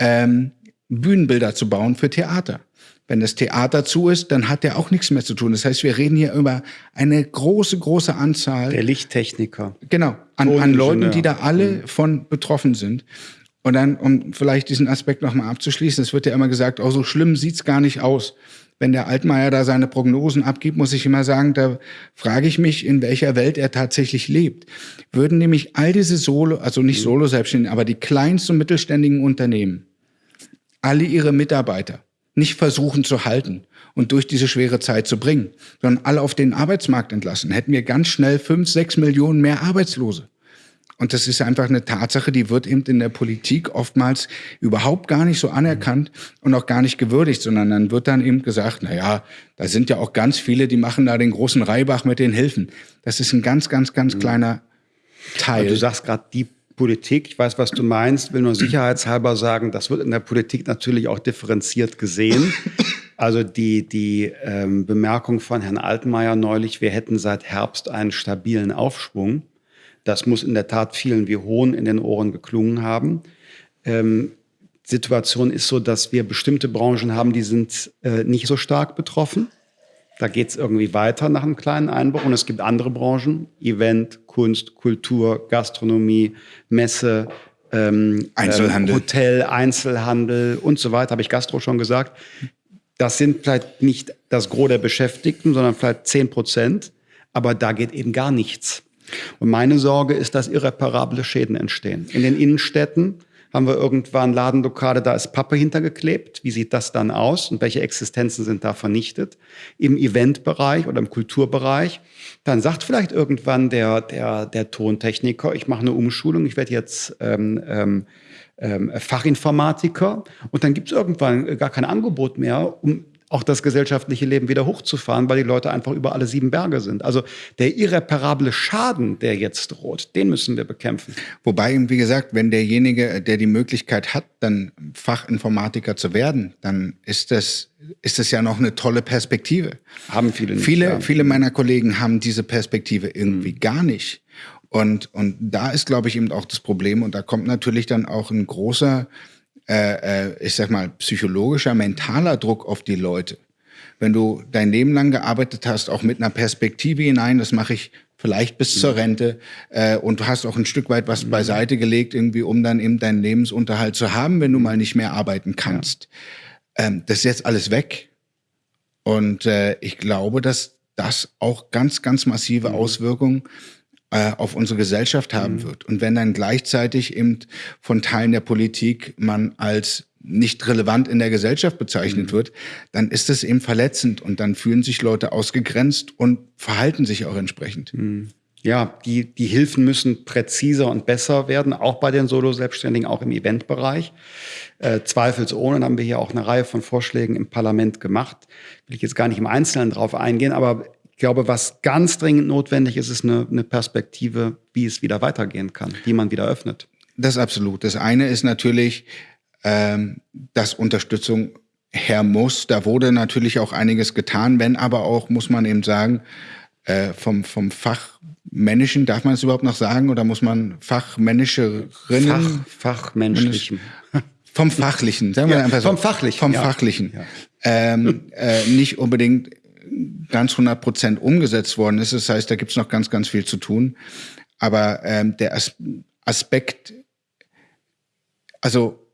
ähm, Bühnenbilder zu bauen für Theater. Wenn das Theater zu ist, dann hat der auch nichts mehr zu tun. Das heißt, wir reden hier über eine große, große Anzahl. Der Lichttechniker. Genau, an, an Leuten, die da alle mhm. von betroffen sind. Und dann, um vielleicht diesen Aspekt nochmal abzuschließen, es wird ja immer gesagt, oh, so schlimm sieht's gar nicht aus. Wenn der Altmaier da seine Prognosen abgibt, muss ich immer sagen, da frage ich mich, in welcher Welt er tatsächlich lebt. Würden nämlich all diese Solo, also nicht Solo-Selbstständigen, aber die kleinsten und mittelständigen Unternehmen, alle ihre Mitarbeiter nicht versuchen zu halten und durch diese schwere Zeit zu bringen, sondern alle auf den Arbeitsmarkt entlassen, hätten wir ganz schnell fünf, sechs Millionen mehr Arbeitslose. Und das ist einfach eine Tatsache, die wird eben in der Politik oftmals überhaupt gar nicht so anerkannt und auch gar nicht gewürdigt, sondern dann wird dann eben gesagt, na ja, da sind ja auch ganz viele, die machen da den großen Reibach mit den Hilfen. Das ist ein ganz, ganz, ganz mhm. kleiner Teil. Aber du sagst gerade die Politik, ich weiß, was du meinst, will nur sicherheitshalber sagen, das wird in der Politik natürlich auch differenziert gesehen. Also die, die ähm, Bemerkung von Herrn Altmaier neulich, wir hätten seit Herbst einen stabilen Aufschwung. Das muss in der Tat vielen wie Hohn in den Ohren geklungen haben. Ähm, Situation ist so, dass wir bestimmte Branchen haben, die sind äh, nicht so stark betroffen. Da geht es irgendwie weiter nach einem kleinen Einbruch. Und es gibt andere Branchen, Event, Kunst, Kultur, Gastronomie, Messe, ähm, Einzelhandel. Äh, Hotel, Einzelhandel und so weiter, habe ich Gastro schon gesagt. Das sind vielleicht nicht das Gros der Beschäftigten, sondern vielleicht 10 Prozent. Aber da geht eben gar nichts. Und meine Sorge ist, dass irreparable Schäden entstehen. In den Innenstädten haben wir irgendwann Ladenlokale, da ist Pappe hintergeklebt. Wie sieht das dann aus und welche Existenzen sind da vernichtet? Im Eventbereich oder im Kulturbereich. Dann sagt vielleicht irgendwann der, der, der Tontechniker, ich mache eine Umschulung, ich werde jetzt ähm, ähm, ähm, Fachinformatiker und dann gibt es irgendwann gar kein Angebot mehr, um auch das gesellschaftliche Leben wieder hochzufahren, weil die Leute einfach über alle sieben Berge sind. Also der irreparable Schaden, der jetzt droht, den müssen wir bekämpfen. Wobei, wie gesagt, wenn derjenige, der die Möglichkeit hat, dann Fachinformatiker zu werden, dann ist das ist das ja noch eine tolle Perspektive. Haben viele nicht. Viele, ja. viele meiner Kollegen haben diese Perspektive irgendwie mhm. gar nicht. Und, und da ist, glaube ich, eben auch das Problem. Und da kommt natürlich dann auch ein großer äh, äh, ich sag mal, psychologischer, mentaler Druck auf die Leute. Wenn du dein Leben lang gearbeitet hast, auch mit einer Perspektive hinein, das mache ich vielleicht bis mhm. zur Rente, äh, und du hast auch ein Stück weit was mhm. beiseite gelegt, irgendwie, um dann eben deinen Lebensunterhalt zu haben, wenn du mal nicht mehr arbeiten kannst. Ja. Ähm, das ist jetzt alles weg. Und äh, ich glaube, dass das auch ganz, ganz massive mhm. Auswirkungen äh, auf unsere Gesellschaft haben mhm. wird. Und wenn dann gleichzeitig eben von Teilen der Politik man als nicht relevant in der Gesellschaft bezeichnet mhm. wird, dann ist das eben verletzend und dann fühlen sich Leute ausgegrenzt und verhalten sich auch entsprechend. Mhm. Ja, die, die Hilfen müssen präziser und besser werden, auch bei den Solo-Selbstständigen, auch im Eventbereich. Äh, zweifelsohne haben wir hier auch eine Reihe von Vorschlägen im Parlament gemacht. Will ich jetzt gar nicht im Einzelnen drauf eingehen, aber glaube, was ganz dringend notwendig ist, ist eine, eine Perspektive, wie es wieder weitergehen kann, wie man wieder öffnet. Das ist absolut. Das eine ist natürlich, ähm, dass Unterstützung her muss. Da wurde natürlich auch einiges getan, wenn aber auch, muss man eben sagen, äh, vom, vom Fachmännischen, darf man es überhaupt noch sagen, oder muss man Fachmännischerinnen? Fach, Fachmenschlichen. Vom Fachlichen, sagen wir ja, einfach so. Vom Fachlichen. Vom ja. Fachlichen. Ja. Ähm, äh, nicht unbedingt ganz 100 Prozent umgesetzt worden ist. Das heißt, da gibt es noch ganz, ganz viel zu tun. Aber ähm, der As Aspekt, also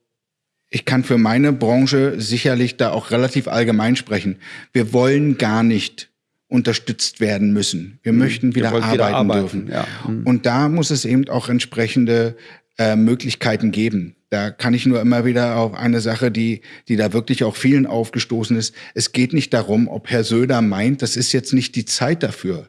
ich kann für meine Branche sicherlich da auch relativ allgemein sprechen. Wir wollen gar nicht unterstützt werden müssen. Wir mhm. möchten wieder, arbeiten, wieder arbeiten, dürfen. Ja. Mhm. Und da muss es eben auch entsprechende äh, Möglichkeiten geben. Da kann ich nur immer wieder auf eine Sache, die, die da wirklich auch vielen aufgestoßen ist. Es geht nicht darum, ob Herr Söder meint, das ist jetzt nicht die Zeit dafür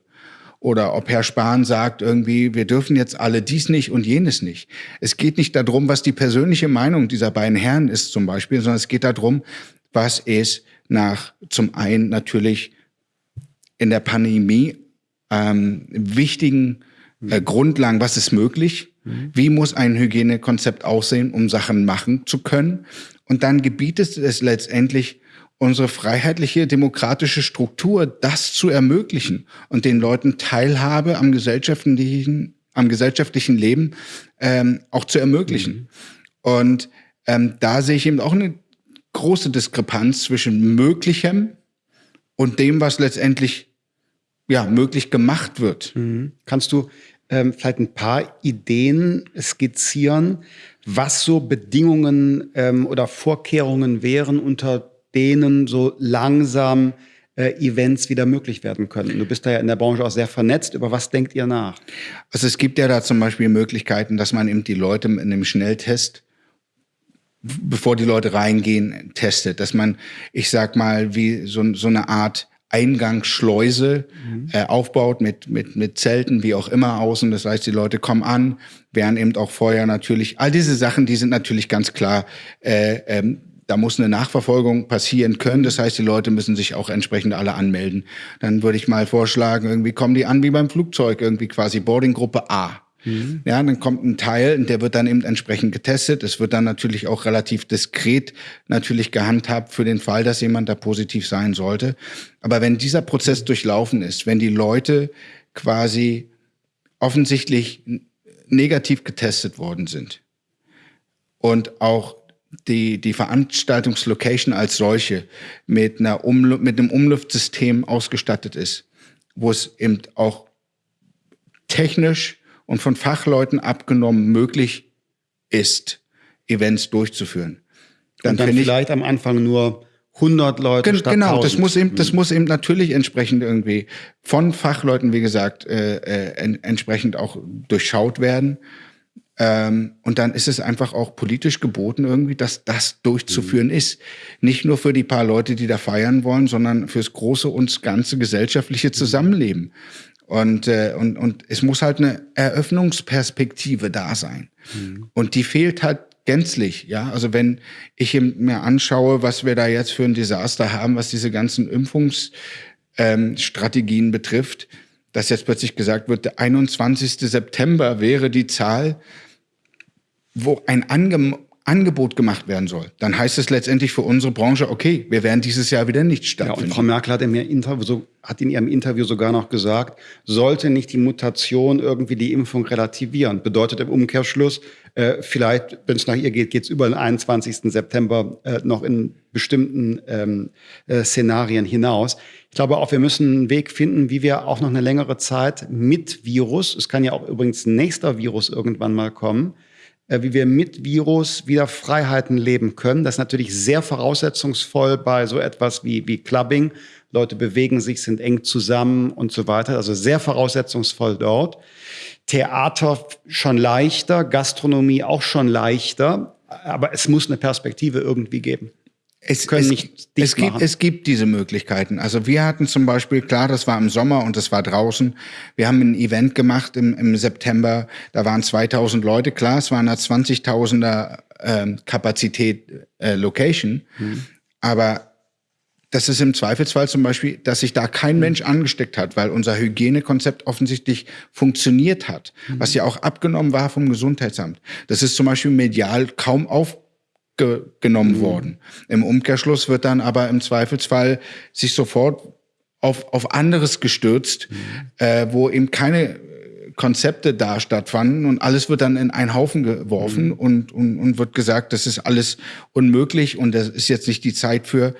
oder ob Herr Spahn sagt irgendwie, wir dürfen jetzt alle dies nicht und jenes nicht. Es geht nicht darum, was die persönliche Meinung dieser beiden Herren ist zum Beispiel, sondern es geht darum, was ist nach zum einen natürlich in der Pandemie ähm, wichtigen äh, Grundlagen, was ist möglich, mhm. wie muss ein Hygienekonzept aussehen, um Sachen machen zu können. Und dann gebietet es letztendlich unsere freiheitliche demokratische Struktur, das zu ermöglichen und den Leuten Teilhabe am gesellschaftlichen, am gesellschaftlichen Leben ähm, auch zu ermöglichen. Mhm. Und ähm, da sehe ich eben auch eine große Diskrepanz zwischen Möglichem und dem, was letztendlich ja möglich gemacht wird. Mhm. Kannst du ähm, vielleicht ein paar Ideen skizzieren, was so Bedingungen ähm, oder Vorkehrungen wären, unter denen so langsam äh, Events wieder möglich werden können. Du bist da ja in der Branche auch sehr vernetzt. Über was denkt ihr nach? Also es gibt ja da zum Beispiel Möglichkeiten, dass man eben die Leute in einem Schnelltest bevor die Leute reingehen, testet. Dass man, ich sag mal, wie so, so eine Art Eingangsschleuse mhm. äh, aufbaut mit, mit, mit Zelten, wie auch immer außen. Das heißt, die Leute kommen an, werden eben auch vorher natürlich, all diese Sachen, die sind natürlich ganz klar äh, ähm, da muss eine Nachverfolgung passieren können. Das heißt, die Leute müssen sich auch entsprechend alle anmelden. Dann würde ich mal vorschlagen, irgendwie kommen die an wie beim Flugzeug, irgendwie quasi Boardinggruppe A. Mhm. Ja, dann kommt ein Teil und der wird dann eben entsprechend getestet. Es wird dann natürlich auch relativ diskret natürlich gehandhabt für den Fall, dass jemand da positiv sein sollte. Aber wenn dieser Prozess durchlaufen ist, wenn die Leute quasi offensichtlich negativ getestet worden sind und auch die, die Veranstaltungslocation als solche mit, einer Umlu mit einem Umluftsystem ausgestattet ist, wo es eben auch technisch und von Fachleuten abgenommen möglich ist, Events durchzuführen. Dann, und dann vielleicht am Anfang nur 100 Leute Gen statt Genau, 1000. das muss eben, das muss eben natürlich entsprechend irgendwie von Fachleuten, wie gesagt, äh, äh, entsprechend auch durchschaut werden. Ähm, und dann ist es einfach auch politisch geboten irgendwie, dass das durchzuführen mhm. ist. Nicht nur für die paar Leute, die da feiern wollen, sondern fürs große und ganze gesellschaftliche Zusammenleben. Und, äh, und, und es muss halt eine Eröffnungsperspektive da sein. Mhm. Und die fehlt halt gänzlich, ja. Also wenn ich mir anschaue, was wir da jetzt für ein Desaster haben, was diese ganzen Impfungsstrategien ähm, betrifft, dass jetzt plötzlich gesagt wird, der 21. September wäre die Zahl, wo ein ange Angebot gemacht werden soll, dann heißt es letztendlich für unsere Branche, okay, wir werden dieses Jahr wieder nicht stattfinden. Ja, und Frau Merkel hat in, Interview so, hat in ihrem Interview sogar noch gesagt, sollte nicht die Mutation irgendwie die Impfung relativieren. Bedeutet im Umkehrschluss, äh, vielleicht, wenn es nach ihr geht, geht es über den 21. September äh, noch in bestimmten ähm, äh, Szenarien hinaus. Ich glaube auch, wir müssen einen Weg finden, wie wir auch noch eine längere Zeit mit Virus, es kann ja auch übrigens nächster Virus irgendwann mal kommen, wie wir mit Virus wieder Freiheiten leben können. Das ist natürlich sehr voraussetzungsvoll bei so etwas wie, wie Clubbing. Leute bewegen sich, sind eng zusammen und so weiter. Also sehr voraussetzungsvoll dort. Theater schon leichter, Gastronomie auch schon leichter. Aber es muss eine Perspektive irgendwie geben es, können es, nicht es gibt, es gibt diese Möglichkeiten. Also wir hatten zum Beispiel, klar, das war im Sommer und das war draußen. Wir haben ein Event gemacht im, im September, da waren 2000 Leute, klar, es waren eine 20.000er äh, Kapazität äh, Location, mhm. aber das ist im Zweifelsfall zum Beispiel, dass sich da kein Mensch angesteckt hat, weil unser Hygienekonzept offensichtlich funktioniert hat, mhm. was ja auch abgenommen war vom Gesundheitsamt. Das ist zum Beispiel medial kaum auf ge genommen mhm. worden. Im Umkehrschluss wird dann aber im Zweifelsfall sich sofort auf, auf anderes gestürzt, mhm. äh, wo eben keine Konzepte da stattfanden und alles wird dann in einen Haufen geworfen mhm. und, und, und wird gesagt, das ist alles unmöglich und das ist jetzt nicht die Zeit für.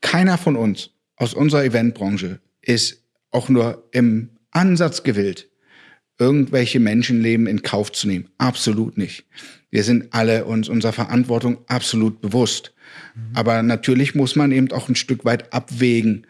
Keiner von uns aus unserer Eventbranche ist auch nur im Ansatz gewillt, irgendwelche Menschenleben in Kauf zu nehmen. Absolut nicht. Wir sind alle uns unserer Verantwortung absolut bewusst. Mhm. Aber natürlich muss man eben auch ein Stück weit abwägen.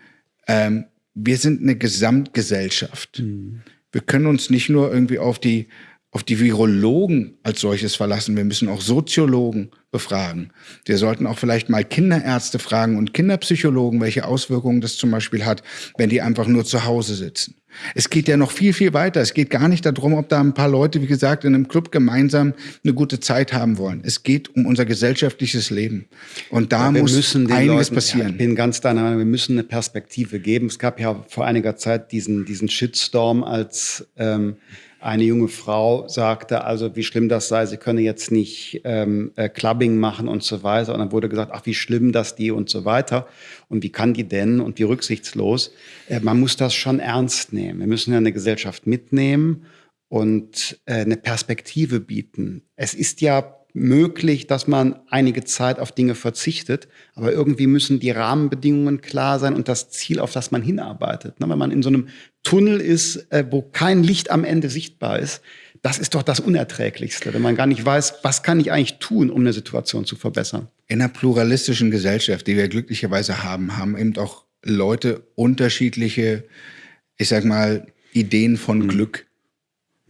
Ähm, wir sind eine Gesamtgesellschaft. Mhm. Wir können uns nicht nur irgendwie auf die, auf die Virologen als solches verlassen. Wir müssen auch Soziologen befragen. Wir sollten auch vielleicht mal Kinderärzte fragen und Kinderpsychologen, welche Auswirkungen das zum Beispiel hat, wenn die einfach nur zu Hause sitzen. Es geht ja noch viel, viel weiter. Es geht gar nicht darum, ob da ein paar Leute, wie gesagt, in einem Club gemeinsam eine gute Zeit haben wollen. Es geht um unser gesellschaftliches Leben. Und da ja, muss einiges Leuten, passieren. Ja, ich bin ganz deiner Meinung, wir müssen eine Perspektive geben. Es gab ja vor einiger Zeit diesen, diesen Shitstorm, als ähm, eine junge Frau sagte, also wie schlimm das sei, sie könne jetzt nicht ähm, äh, Clubbing machen und so weiter. Und dann wurde gesagt, ach wie schlimm das die und so weiter. Und wie kann die denn und wie rücksichtslos. Äh, man muss das schon ernst nehmen. Wir müssen ja eine Gesellschaft mitnehmen und äh, eine Perspektive bieten. Es ist ja möglich, dass man einige Zeit auf Dinge verzichtet, aber irgendwie müssen die Rahmenbedingungen klar sein und das Ziel, auf das man hinarbeitet. Wenn man in so einem Tunnel ist, äh, wo kein Licht am Ende sichtbar ist, das ist doch das Unerträglichste, wenn man gar nicht weiß, was kann ich eigentlich tun, um eine Situation zu verbessern. In einer pluralistischen Gesellschaft, die wir glücklicherweise haben, haben eben auch Leute unterschiedliche, ich sag mal, Ideen von mhm. Glück.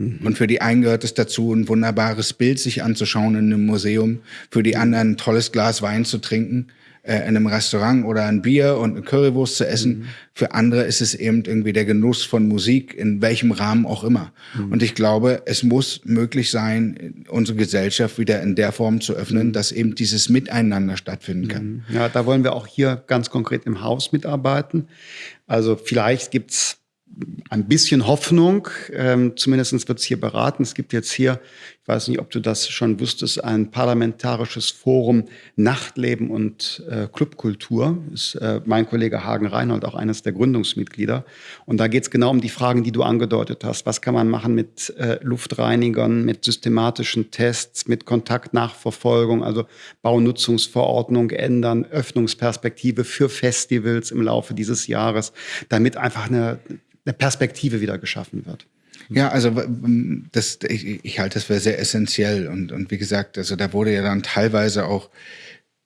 Mhm. Und für die einen gehört es dazu, ein wunderbares Bild sich anzuschauen in einem Museum, für die anderen ein tolles Glas Wein zu trinken äh, in einem Restaurant oder ein Bier und eine Currywurst zu essen. Mhm. Für andere ist es eben irgendwie der Genuss von Musik, in welchem Rahmen auch immer. Mhm. Und ich glaube, es muss möglich sein, unsere Gesellschaft wieder in der Form zu öffnen, mhm. dass eben dieses Miteinander stattfinden kann. Mhm. Ja, da wollen wir auch hier ganz konkret im Haus mitarbeiten. Also vielleicht gibt's ein bisschen Hoffnung. Ähm, zumindest wird es hier beraten. Es gibt jetzt hier, ich weiß nicht, ob du das schon wusstest, ein parlamentarisches Forum Nachtleben und äh, Clubkultur. Ist äh, mein Kollege Hagen Reinhold auch eines der Gründungsmitglieder. Und da geht es genau um die Fragen, die du angedeutet hast. Was kann man machen mit äh, Luftreinigern, mit systematischen Tests, mit Kontaktnachverfolgung, also Baunutzungsverordnung ändern, Öffnungsperspektive für Festivals im Laufe dieses Jahres, damit einfach eine eine Perspektive wieder geschaffen wird. Ja, also das, ich, ich halte das für sehr essentiell. Und, und wie gesagt, also da wurde ja dann teilweise auch,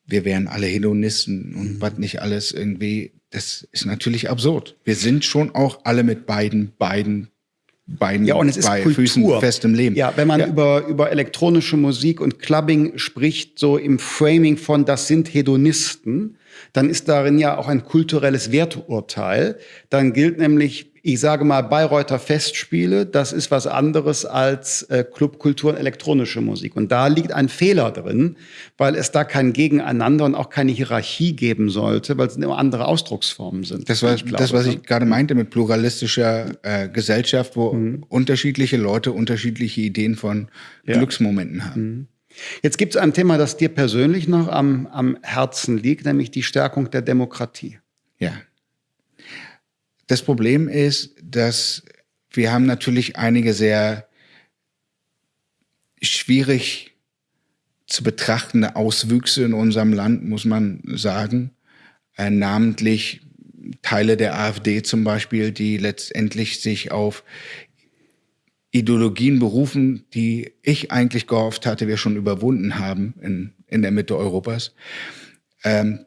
wir wären alle Hedonisten und mhm. was nicht alles irgendwie, das ist natürlich absurd. Wir sind schon auch alle mit beiden, beiden beiden ja, und es ist bei Kultur. Füßen fest im Leben. Ja, wenn man ja. über, über elektronische Musik und Clubbing spricht, so im Framing von das sind Hedonisten, dann ist darin ja auch ein kulturelles Werturteil. Dann gilt nämlich, ich sage mal, Bayreuther Festspiele, das ist was anderes als äh, Clubkultur und elektronische Musik. Und da liegt ein Fehler drin, weil es da kein Gegeneinander und auch keine Hierarchie geben sollte, weil es immer andere Ausdrucksformen sind. Das war glaube, das, was ich gerade meinte mit pluralistischer äh, Gesellschaft, wo mhm. unterschiedliche Leute unterschiedliche Ideen von ja. Glücksmomenten haben. Mhm. Jetzt gibt es ein Thema, das dir persönlich noch am, am Herzen liegt, nämlich die Stärkung der Demokratie. Ja. Das Problem ist, dass wir haben natürlich einige sehr schwierig zu betrachtende Auswüchse in unserem Land, muss man sagen. Äh, namentlich Teile der AfD zum Beispiel, die letztendlich sich auf Ideologien berufen, die ich eigentlich gehofft hatte, wir schon überwunden haben in, in der Mitte Europas. Ähm,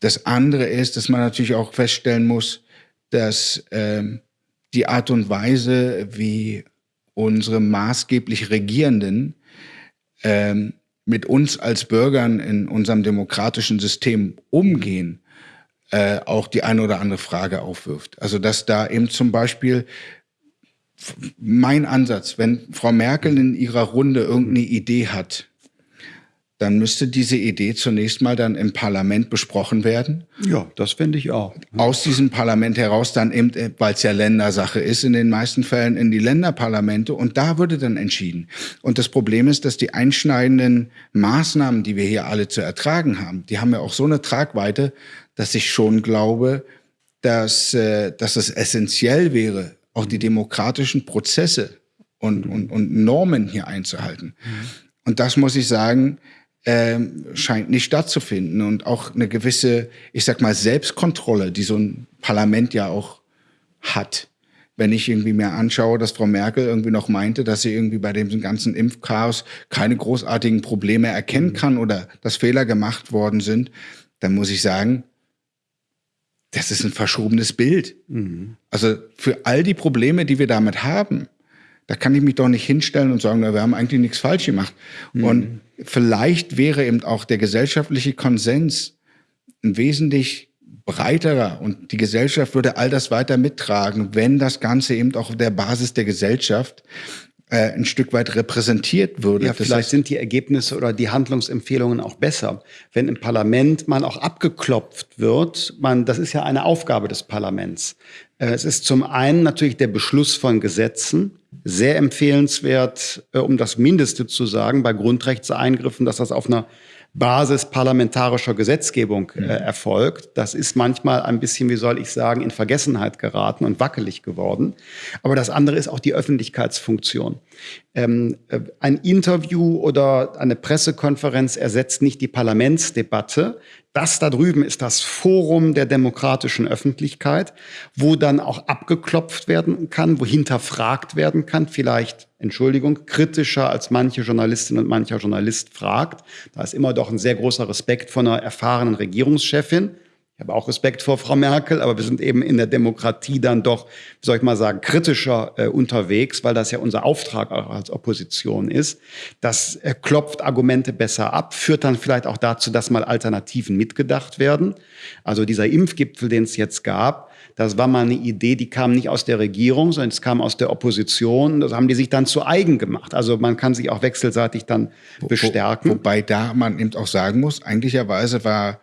das andere ist, dass man natürlich auch feststellen muss, dass ähm, die Art und Weise, wie unsere maßgeblich Regierenden ähm, mit uns als Bürgern in unserem demokratischen System umgehen, äh, auch die eine oder andere Frage aufwirft. Also dass da eben zum Beispiel mein Ansatz, wenn Frau Merkel in ihrer Runde irgendeine Idee hat, dann müsste diese Idee zunächst mal dann im Parlament besprochen werden. Ja, das finde ich auch. Aus diesem Parlament heraus dann eben, weil es ja Ländersache ist, in den meisten Fällen in die Länderparlamente und da würde dann entschieden. Und das Problem ist, dass die einschneidenden Maßnahmen, die wir hier alle zu ertragen haben, die haben ja auch so eine Tragweite, dass ich schon glaube, dass, äh, dass es essentiell wäre, auch die demokratischen Prozesse und, und, und Normen hier einzuhalten. Mhm. Und das muss ich sagen, ähm, scheint nicht stattzufinden. Und auch eine gewisse, ich sag mal, Selbstkontrolle, die so ein Parlament ja auch hat. Wenn ich irgendwie mir anschaue, dass Frau Merkel irgendwie noch meinte, dass sie irgendwie bei dem ganzen Impfchaos keine großartigen Probleme erkennen kann oder dass Fehler gemacht worden sind, dann muss ich sagen, das ist ein verschobenes Bild. Mhm. Also für all die Probleme, die wir damit haben, da kann ich mich doch nicht hinstellen und sagen, na, wir haben eigentlich nichts falsch gemacht. Mhm. Und vielleicht wäre eben auch der gesellschaftliche Konsens ein wesentlich breiterer und die Gesellschaft würde all das weiter mittragen, wenn das Ganze eben auch auf der Basis der Gesellschaft äh, ein Stück weit repräsentiert würde. Ja, vielleicht sind die Ergebnisse oder die Handlungsempfehlungen auch besser. Wenn im Parlament man auch abgeklopft wird, man, das ist ja eine Aufgabe des Parlaments. Äh, es ist zum einen natürlich der Beschluss von Gesetzen, sehr empfehlenswert, äh, um das Mindeste zu sagen, bei Grundrechtseingriffen, dass das auf einer Basis parlamentarischer Gesetzgebung äh, mhm. erfolgt. Das ist manchmal ein bisschen, wie soll ich sagen, in Vergessenheit geraten und wackelig geworden. Aber das andere ist auch die Öffentlichkeitsfunktion. Ähm, äh, ein Interview oder eine Pressekonferenz ersetzt nicht die Parlamentsdebatte. Das da drüben ist das Forum der demokratischen Öffentlichkeit, wo dann auch abgeklopft werden kann, wo hinterfragt werden kann, vielleicht, Entschuldigung, kritischer als manche Journalistin und mancher Journalist fragt. Da ist immer doch ein sehr großer Respekt von einer erfahrenen Regierungschefin. Ich habe auch Respekt vor Frau Merkel, aber wir sind eben in der Demokratie dann doch, wie soll ich mal sagen, kritischer äh, unterwegs, weil das ja unser Auftrag auch als Opposition ist. Das äh, klopft Argumente besser ab, führt dann vielleicht auch dazu, dass mal Alternativen mitgedacht werden. Also dieser Impfgipfel, den es jetzt gab, das war mal eine Idee, die kam nicht aus der Regierung, sondern es kam aus der Opposition. Das haben die sich dann zu eigen gemacht. Also man kann sich auch wechselseitig dann bestärken. Wo, wobei da man eben auch sagen muss, eigentlicherweise war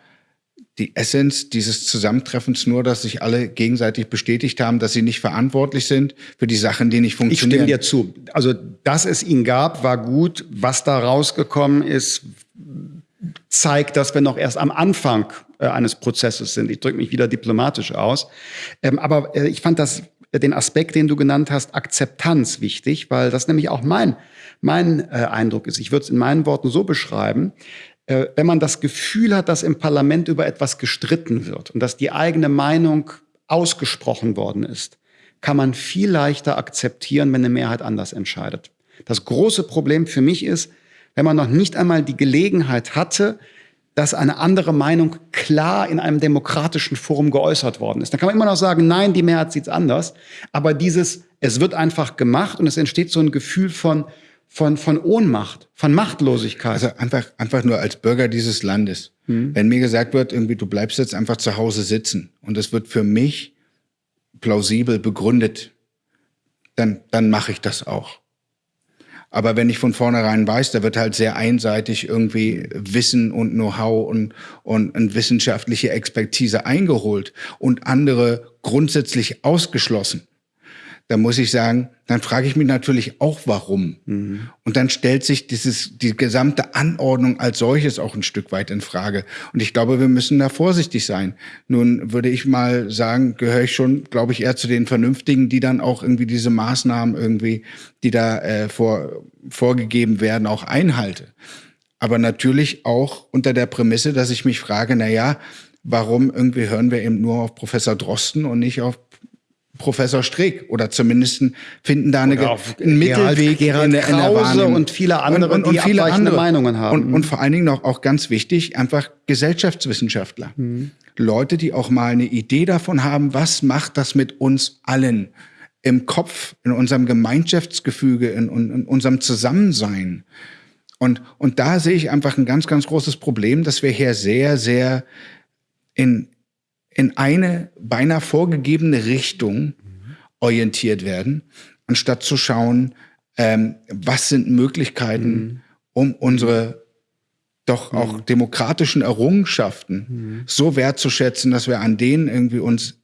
die Essenz dieses Zusammentreffens nur, dass sich alle gegenseitig bestätigt haben, dass sie nicht verantwortlich sind für die Sachen, die nicht funktionieren. Ich stimme dir zu. Also, dass es ihn gab, war gut. Was da rausgekommen ist, zeigt, dass wir noch erst am Anfang äh, eines Prozesses sind. Ich drücke mich wieder diplomatisch aus. Ähm, aber äh, ich fand das, äh, den Aspekt, den du genannt hast, Akzeptanz wichtig, weil das nämlich auch mein, mein äh, Eindruck ist. Ich würde es in meinen Worten so beschreiben, äh, wenn man das Gefühl hat, dass im Parlament über etwas gestritten wird und dass die eigene Meinung ausgesprochen worden ist, kann man viel leichter akzeptieren, wenn eine Mehrheit anders entscheidet. Das große Problem für mich ist, wenn man noch nicht einmal die Gelegenheit hatte, dass eine andere Meinung klar in einem demokratischen Forum geäußert worden ist. Dann kann man immer noch sagen, nein, die Mehrheit sieht es anders. Aber dieses, es wird einfach gemacht und es entsteht so ein Gefühl von, von, von Ohnmacht, von Machtlosigkeit. Also einfach, einfach nur als Bürger dieses Landes. Mhm. Wenn mir gesagt wird, irgendwie, du bleibst jetzt einfach zu Hause sitzen und es wird für mich plausibel begründet, dann, dann mache ich das auch. Aber wenn ich von vornherein weiß, da wird halt sehr einseitig irgendwie Wissen und Know-how und, und, und wissenschaftliche Expertise eingeholt und andere grundsätzlich ausgeschlossen, dann muss ich sagen, dann frage ich mich natürlich auch, warum. Mhm. Und dann stellt sich dieses, die gesamte Anordnung als solches auch ein Stück weit in Frage. Und ich glaube, wir müssen da vorsichtig sein. Nun würde ich mal sagen, gehöre ich schon, glaube ich, eher zu den Vernünftigen, die dann auch irgendwie diese Maßnahmen irgendwie, die da äh, vor, vorgegeben werden, auch einhalte. Aber natürlich auch unter der Prämisse, dass ich mich frage, na ja, warum irgendwie hören wir eben nur auf Professor Drosten und nicht auf Professor Streeck oder zumindest finden da eine, einen Mittelweg Gerald, Gerald in, der Wahrnehmung. und viele andere, und, und, und viele andere Meinungen haben. Und, und, vor allen Dingen noch auch ganz wichtig, einfach Gesellschaftswissenschaftler. Mhm. Leute, die auch mal eine Idee davon haben, was macht das mit uns allen im Kopf, in unserem Gemeinschaftsgefüge, in, in unserem Zusammensein. Und, und da sehe ich einfach ein ganz, ganz großes Problem, dass wir hier sehr, sehr in, in eine beinahe vorgegebene Richtung orientiert werden, anstatt zu schauen, ähm, was sind Möglichkeiten, mhm. um unsere doch auch mhm. demokratischen Errungenschaften mhm. so wertzuschätzen, dass wir an denen irgendwie uns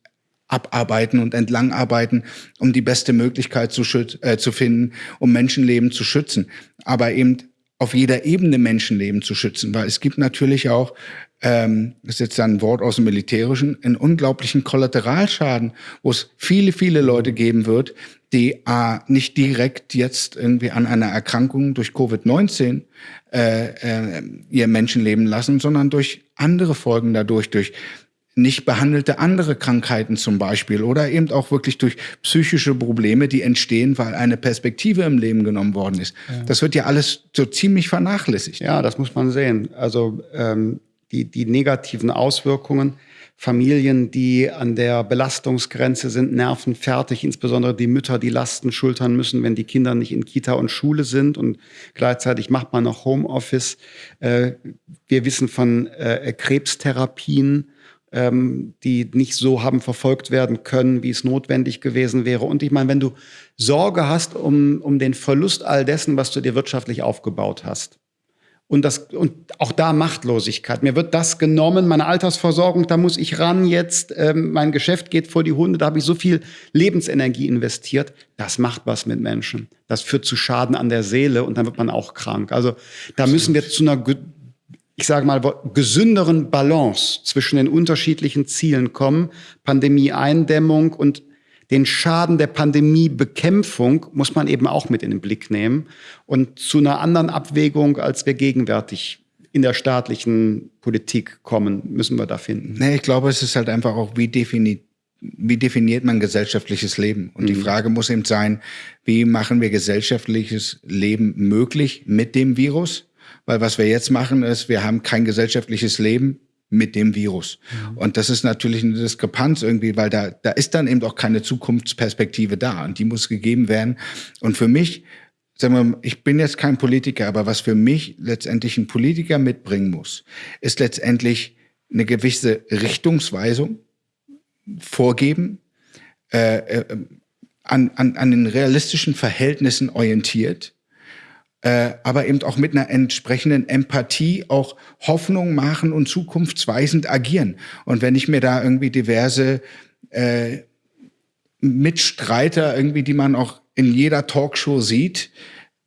abarbeiten und entlangarbeiten, um die beste Möglichkeit zu, äh, zu finden, um Menschenleben zu schützen. Aber eben auf jeder Ebene Menschenleben zu schützen, weil es gibt natürlich auch ähm, das ist jetzt ein Wort aus dem Militärischen, einen unglaublichen Kollateralschaden, wo es viele, viele Leute geben wird, die äh, nicht direkt jetzt irgendwie an einer Erkrankung durch Covid-19 äh, äh, ihr Menschenleben lassen, sondern durch andere Folgen dadurch, durch nicht behandelte andere Krankheiten zum Beispiel oder eben auch wirklich durch psychische Probleme, die entstehen, weil eine Perspektive im Leben genommen worden ist. Ja. Das wird ja alles so ziemlich vernachlässigt. Ja, das muss man sehen. Also ähm, die, die negativen Auswirkungen. Familien, die an der Belastungsgrenze sind, nervenfertig, insbesondere die Mütter, die Lasten schultern müssen, wenn die Kinder nicht in Kita und Schule sind und gleichzeitig macht man noch Homeoffice. Äh, wir wissen von äh, Krebstherapien, ähm, die nicht so haben verfolgt werden können, wie es notwendig gewesen wäre. Und ich meine, wenn du Sorge hast um, um den Verlust all dessen, was du dir wirtschaftlich aufgebaut hast, und, das, und auch da Machtlosigkeit. Mir wird das genommen, meine Altersversorgung, da muss ich ran jetzt, ähm, mein Geschäft geht vor die Hunde, da habe ich so viel Lebensenergie investiert. Das macht was mit Menschen. Das führt zu Schaden an der Seele und dann wird man auch krank. Also da müssen wir zu einer, ich sage mal, gesünderen Balance zwischen den unterschiedlichen Zielen kommen. Pandemie-Eindämmung und den Schaden der Pandemiebekämpfung muss man eben auch mit in den Blick nehmen und zu einer anderen Abwägung, als wir gegenwärtig in der staatlichen Politik kommen, müssen wir da finden. Nee, ich glaube, es ist halt einfach auch, wie definiert wie definiert man gesellschaftliches Leben? Und mhm. die Frage muss eben sein, wie machen wir gesellschaftliches Leben möglich mit dem Virus? Weil was wir jetzt machen ist, wir haben kein gesellschaftliches Leben mit dem Virus. Mhm. Und das ist natürlich eine Diskrepanz irgendwie, weil da, da ist dann eben auch keine Zukunftsperspektive da und die muss gegeben werden. Und für mich, sagen wir, mal, ich bin jetzt kein Politiker, aber was für mich letztendlich ein Politiker mitbringen muss, ist letztendlich eine gewisse Richtungsweisung vorgeben, äh, äh, an, an, an den realistischen Verhältnissen orientiert äh, aber eben auch mit einer entsprechenden Empathie auch Hoffnung machen und zukunftsweisend agieren. Und wenn ich mir da irgendwie diverse äh, Mitstreiter irgendwie, die man auch in jeder Talkshow sieht,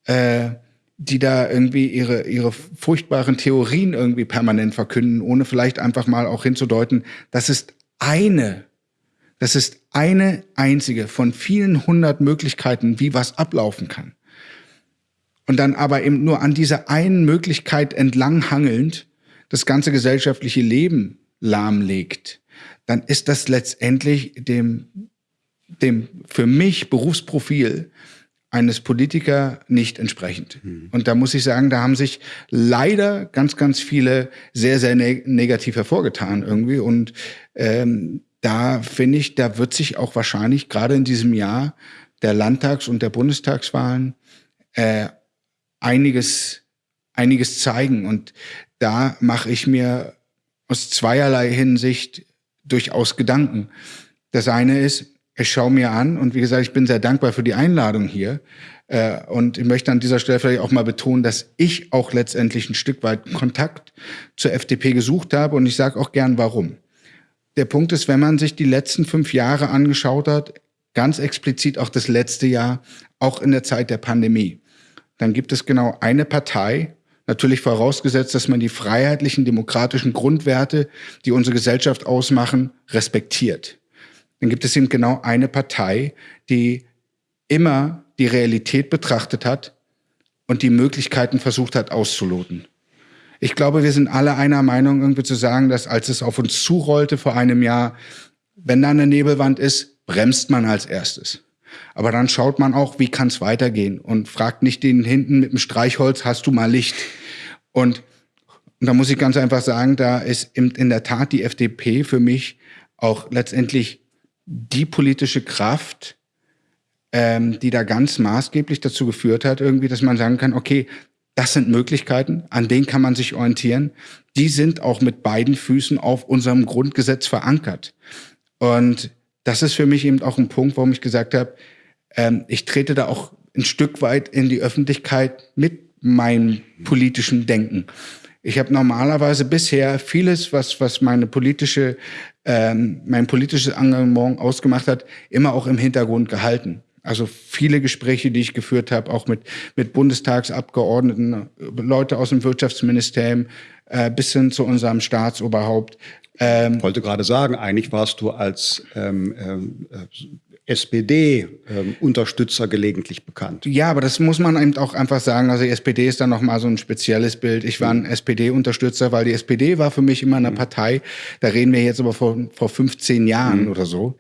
äh, die da irgendwie ihre, ihre furchtbaren Theorien irgendwie permanent verkünden, ohne vielleicht einfach mal auch hinzudeuten, das ist eine, das ist eine einzige von vielen hundert Möglichkeiten, wie was ablaufen kann und dann aber eben nur an dieser einen Möglichkeit entlanghangelnd das ganze gesellschaftliche Leben lahmlegt, dann ist das letztendlich dem, dem für mich Berufsprofil eines Politiker nicht entsprechend. Mhm. Und da muss ich sagen, da haben sich leider ganz, ganz viele sehr, sehr ne negativ hervorgetan irgendwie. Und ähm, da finde ich, da wird sich auch wahrscheinlich gerade in diesem Jahr der Landtags- und der Bundestagswahlen äh, einiges, einiges zeigen. Und da mache ich mir aus zweierlei Hinsicht durchaus Gedanken. Das eine ist, ich schaue mir an und wie gesagt, ich bin sehr dankbar für die Einladung hier. Äh, und ich möchte an dieser Stelle vielleicht auch mal betonen, dass ich auch letztendlich ein Stück weit Kontakt zur FDP gesucht habe und ich sage auch gern warum. Der Punkt ist, wenn man sich die letzten fünf Jahre angeschaut hat, ganz explizit auch das letzte Jahr, auch in der Zeit der Pandemie, dann gibt es genau eine Partei, natürlich vorausgesetzt, dass man die freiheitlichen, demokratischen Grundwerte, die unsere Gesellschaft ausmachen, respektiert. Dann gibt es eben genau eine Partei, die immer die Realität betrachtet hat und die Möglichkeiten versucht hat auszuloten. Ich glaube, wir sind alle einer Meinung, irgendwie zu sagen, dass als es auf uns zurollte vor einem Jahr, wenn da eine Nebelwand ist, bremst man als erstes. Aber dann schaut man auch, wie kann es weitergehen und fragt nicht den hinten mit dem Streichholz, hast du mal Licht? Und, und da muss ich ganz einfach sagen, da ist in, in der Tat die FDP für mich auch letztendlich die politische Kraft, ähm, die da ganz maßgeblich dazu geführt hat, irgendwie, dass man sagen kann, okay, das sind Möglichkeiten, an denen kann man sich orientieren. Die sind auch mit beiden Füßen auf unserem Grundgesetz verankert. Und das ist für mich eben auch ein Punkt, warum ich gesagt habe, ähm, ich trete da auch ein Stück weit in die Öffentlichkeit mit meinem politischen Denken. Ich habe normalerweise bisher vieles, was, was meine politische, ähm, mein politisches Engagement ausgemacht hat, immer auch im Hintergrund gehalten. Also viele Gespräche, die ich geführt habe, auch mit, mit Bundestagsabgeordneten, Leute aus dem Wirtschaftsministerium, äh, bis hin zu unserem Staatsoberhaupt. Ähm, ich wollte gerade sagen, eigentlich warst du als ähm, ähm, SPD-Unterstützer ähm, gelegentlich bekannt. Ja, aber das muss man eben auch einfach sagen. Also die SPD ist dann nochmal so ein spezielles Bild. Ich war ein. SPD-Unterstützer, weil die SPD war für mich immer eine mhm. Partei, da reden wir jetzt aber vor, vor 15 Jahren mhm. oder so,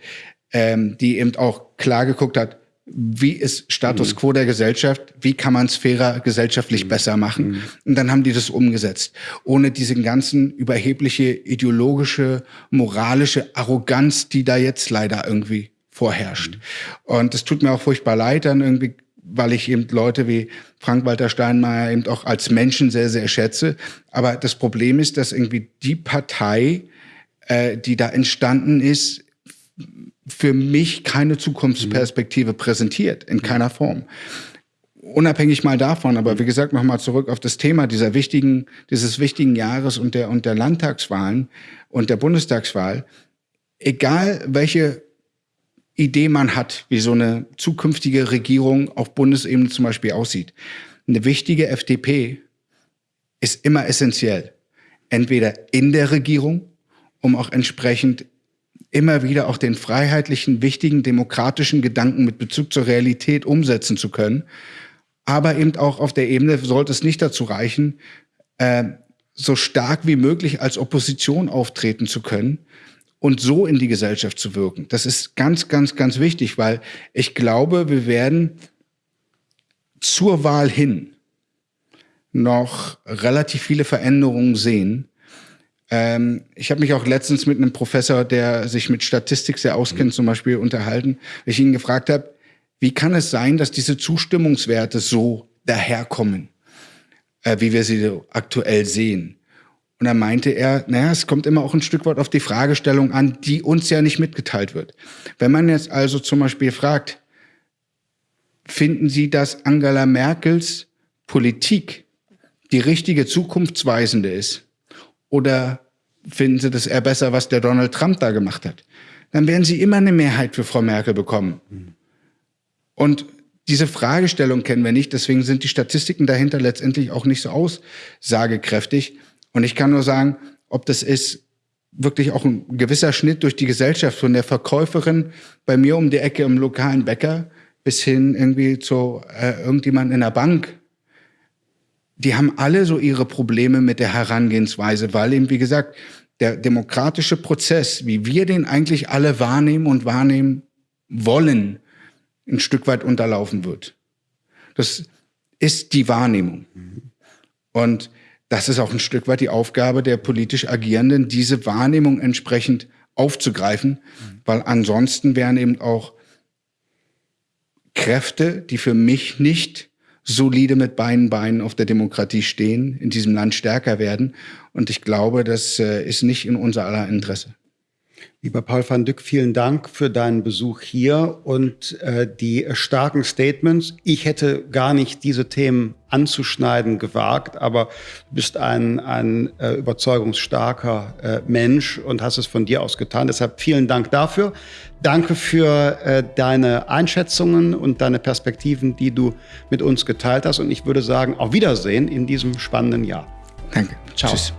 ähm, die eben auch klar geguckt hat, wie ist Status mhm. quo der Gesellschaft, wie kann man es fairer gesellschaftlich mhm. besser machen. Mhm. Und dann haben die das umgesetzt. Ohne diesen ganzen überhebliche ideologische, moralische Arroganz, die da jetzt leider irgendwie vorherrscht. Mhm. Und es tut mir auch furchtbar leid, dann irgendwie, weil ich eben Leute wie Frank-Walter Steinmeier eben auch als Menschen sehr, sehr schätze. Aber das Problem ist, dass irgendwie die Partei, äh, die da entstanden ist, für mich keine Zukunftsperspektive präsentiert, in keiner Form. Unabhängig mal davon, aber wie gesagt, nochmal zurück auf das Thema dieser wichtigen, dieses wichtigen Jahres und der, und der Landtagswahlen und der Bundestagswahl. Egal welche Idee man hat, wie so eine zukünftige Regierung auf Bundesebene zum Beispiel aussieht. Eine wichtige FDP ist immer essentiell. Entweder in der Regierung, um auch entsprechend immer wieder auch den freiheitlichen, wichtigen, demokratischen Gedanken mit Bezug zur Realität umsetzen zu können. Aber eben auch auf der Ebene sollte es nicht dazu reichen, äh, so stark wie möglich als Opposition auftreten zu können und so in die Gesellschaft zu wirken. Das ist ganz, ganz, ganz wichtig, weil ich glaube, wir werden zur Wahl hin noch relativ viele Veränderungen sehen, ähm, ich habe mich auch letztens mit einem Professor, der sich mit Statistik sehr auskennt, mhm. zum Beispiel unterhalten, weil ich ihn gefragt habe, wie kann es sein, dass diese Zustimmungswerte so daherkommen, äh, wie wir sie aktuell sehen? Und dann meinte er, naja, es kommt immer auch ein Stück weit auf die Fragestellung an, die uns ja nicht mitgeteilt wird. Wenn man jetzt also zum Beispiel fragt, finden Sie, dass Angela Merkels Politik die richtige zukunftsweisende ist? Oder finden Sie das eher besser, was der Donald Trump da gemacht hat? Dann werden Sie immer eine Mehrheit für Frau Merkel bekommen. Und diese Fragestellung kennen wir nicht, deswegen sind die Statistiken dahinter letztendlich auch nicht so aussagekräftig. Und ich kann nur sagen, ob das ist wirklich auch ein gewisser Schnitt durch die Gesellschaft, von der Verkäuferin bei mir um die Ecke im lokalen Bäcker bis hin irgendwie zu äh, irgendjemand in der Bank die haben alle so ihre Probleme mit der Herangehensweise, weil eben, wie gesagt, der demokratische Prozess, wie wir den eigentlich alle wahrnehmen und wahrnehmen wollen, ein Stück weit unterlaufen wird. Das ist die Wahrnehmung. Und das ist auch ein Stück weit die Aufgabe der politisch Agierenden, diese Wahrnehmung entsprechend aufzugreifen, weil ansonsten wären eben auch Kräfte, die für mich nicht solide mit beiden Beinen auf der Demokratie stehen, in diesem Land stärker werden. Und ich glaube, das äh, ist nicht in unser aller Interesse. Lieber Paul van Dyck, vielen Dank für deinen Besuch hier und äh, die starken Statements. Ich hätte gar nicht diese Themen anzuschneiden gewagt, aber du bist ein, ein äh, überzeugungsstarker äh, Mensch und hast es von dir aus getan. Deshalb vielen Dank dafür. Danke für äh, deine Einschätzungen und deine Perspektiven, die du mit uns geteilt hast. Und ich würde sagen, auf Wiedersehen in diesem spannenden Jahr. Danke. Ciao. Tschüss.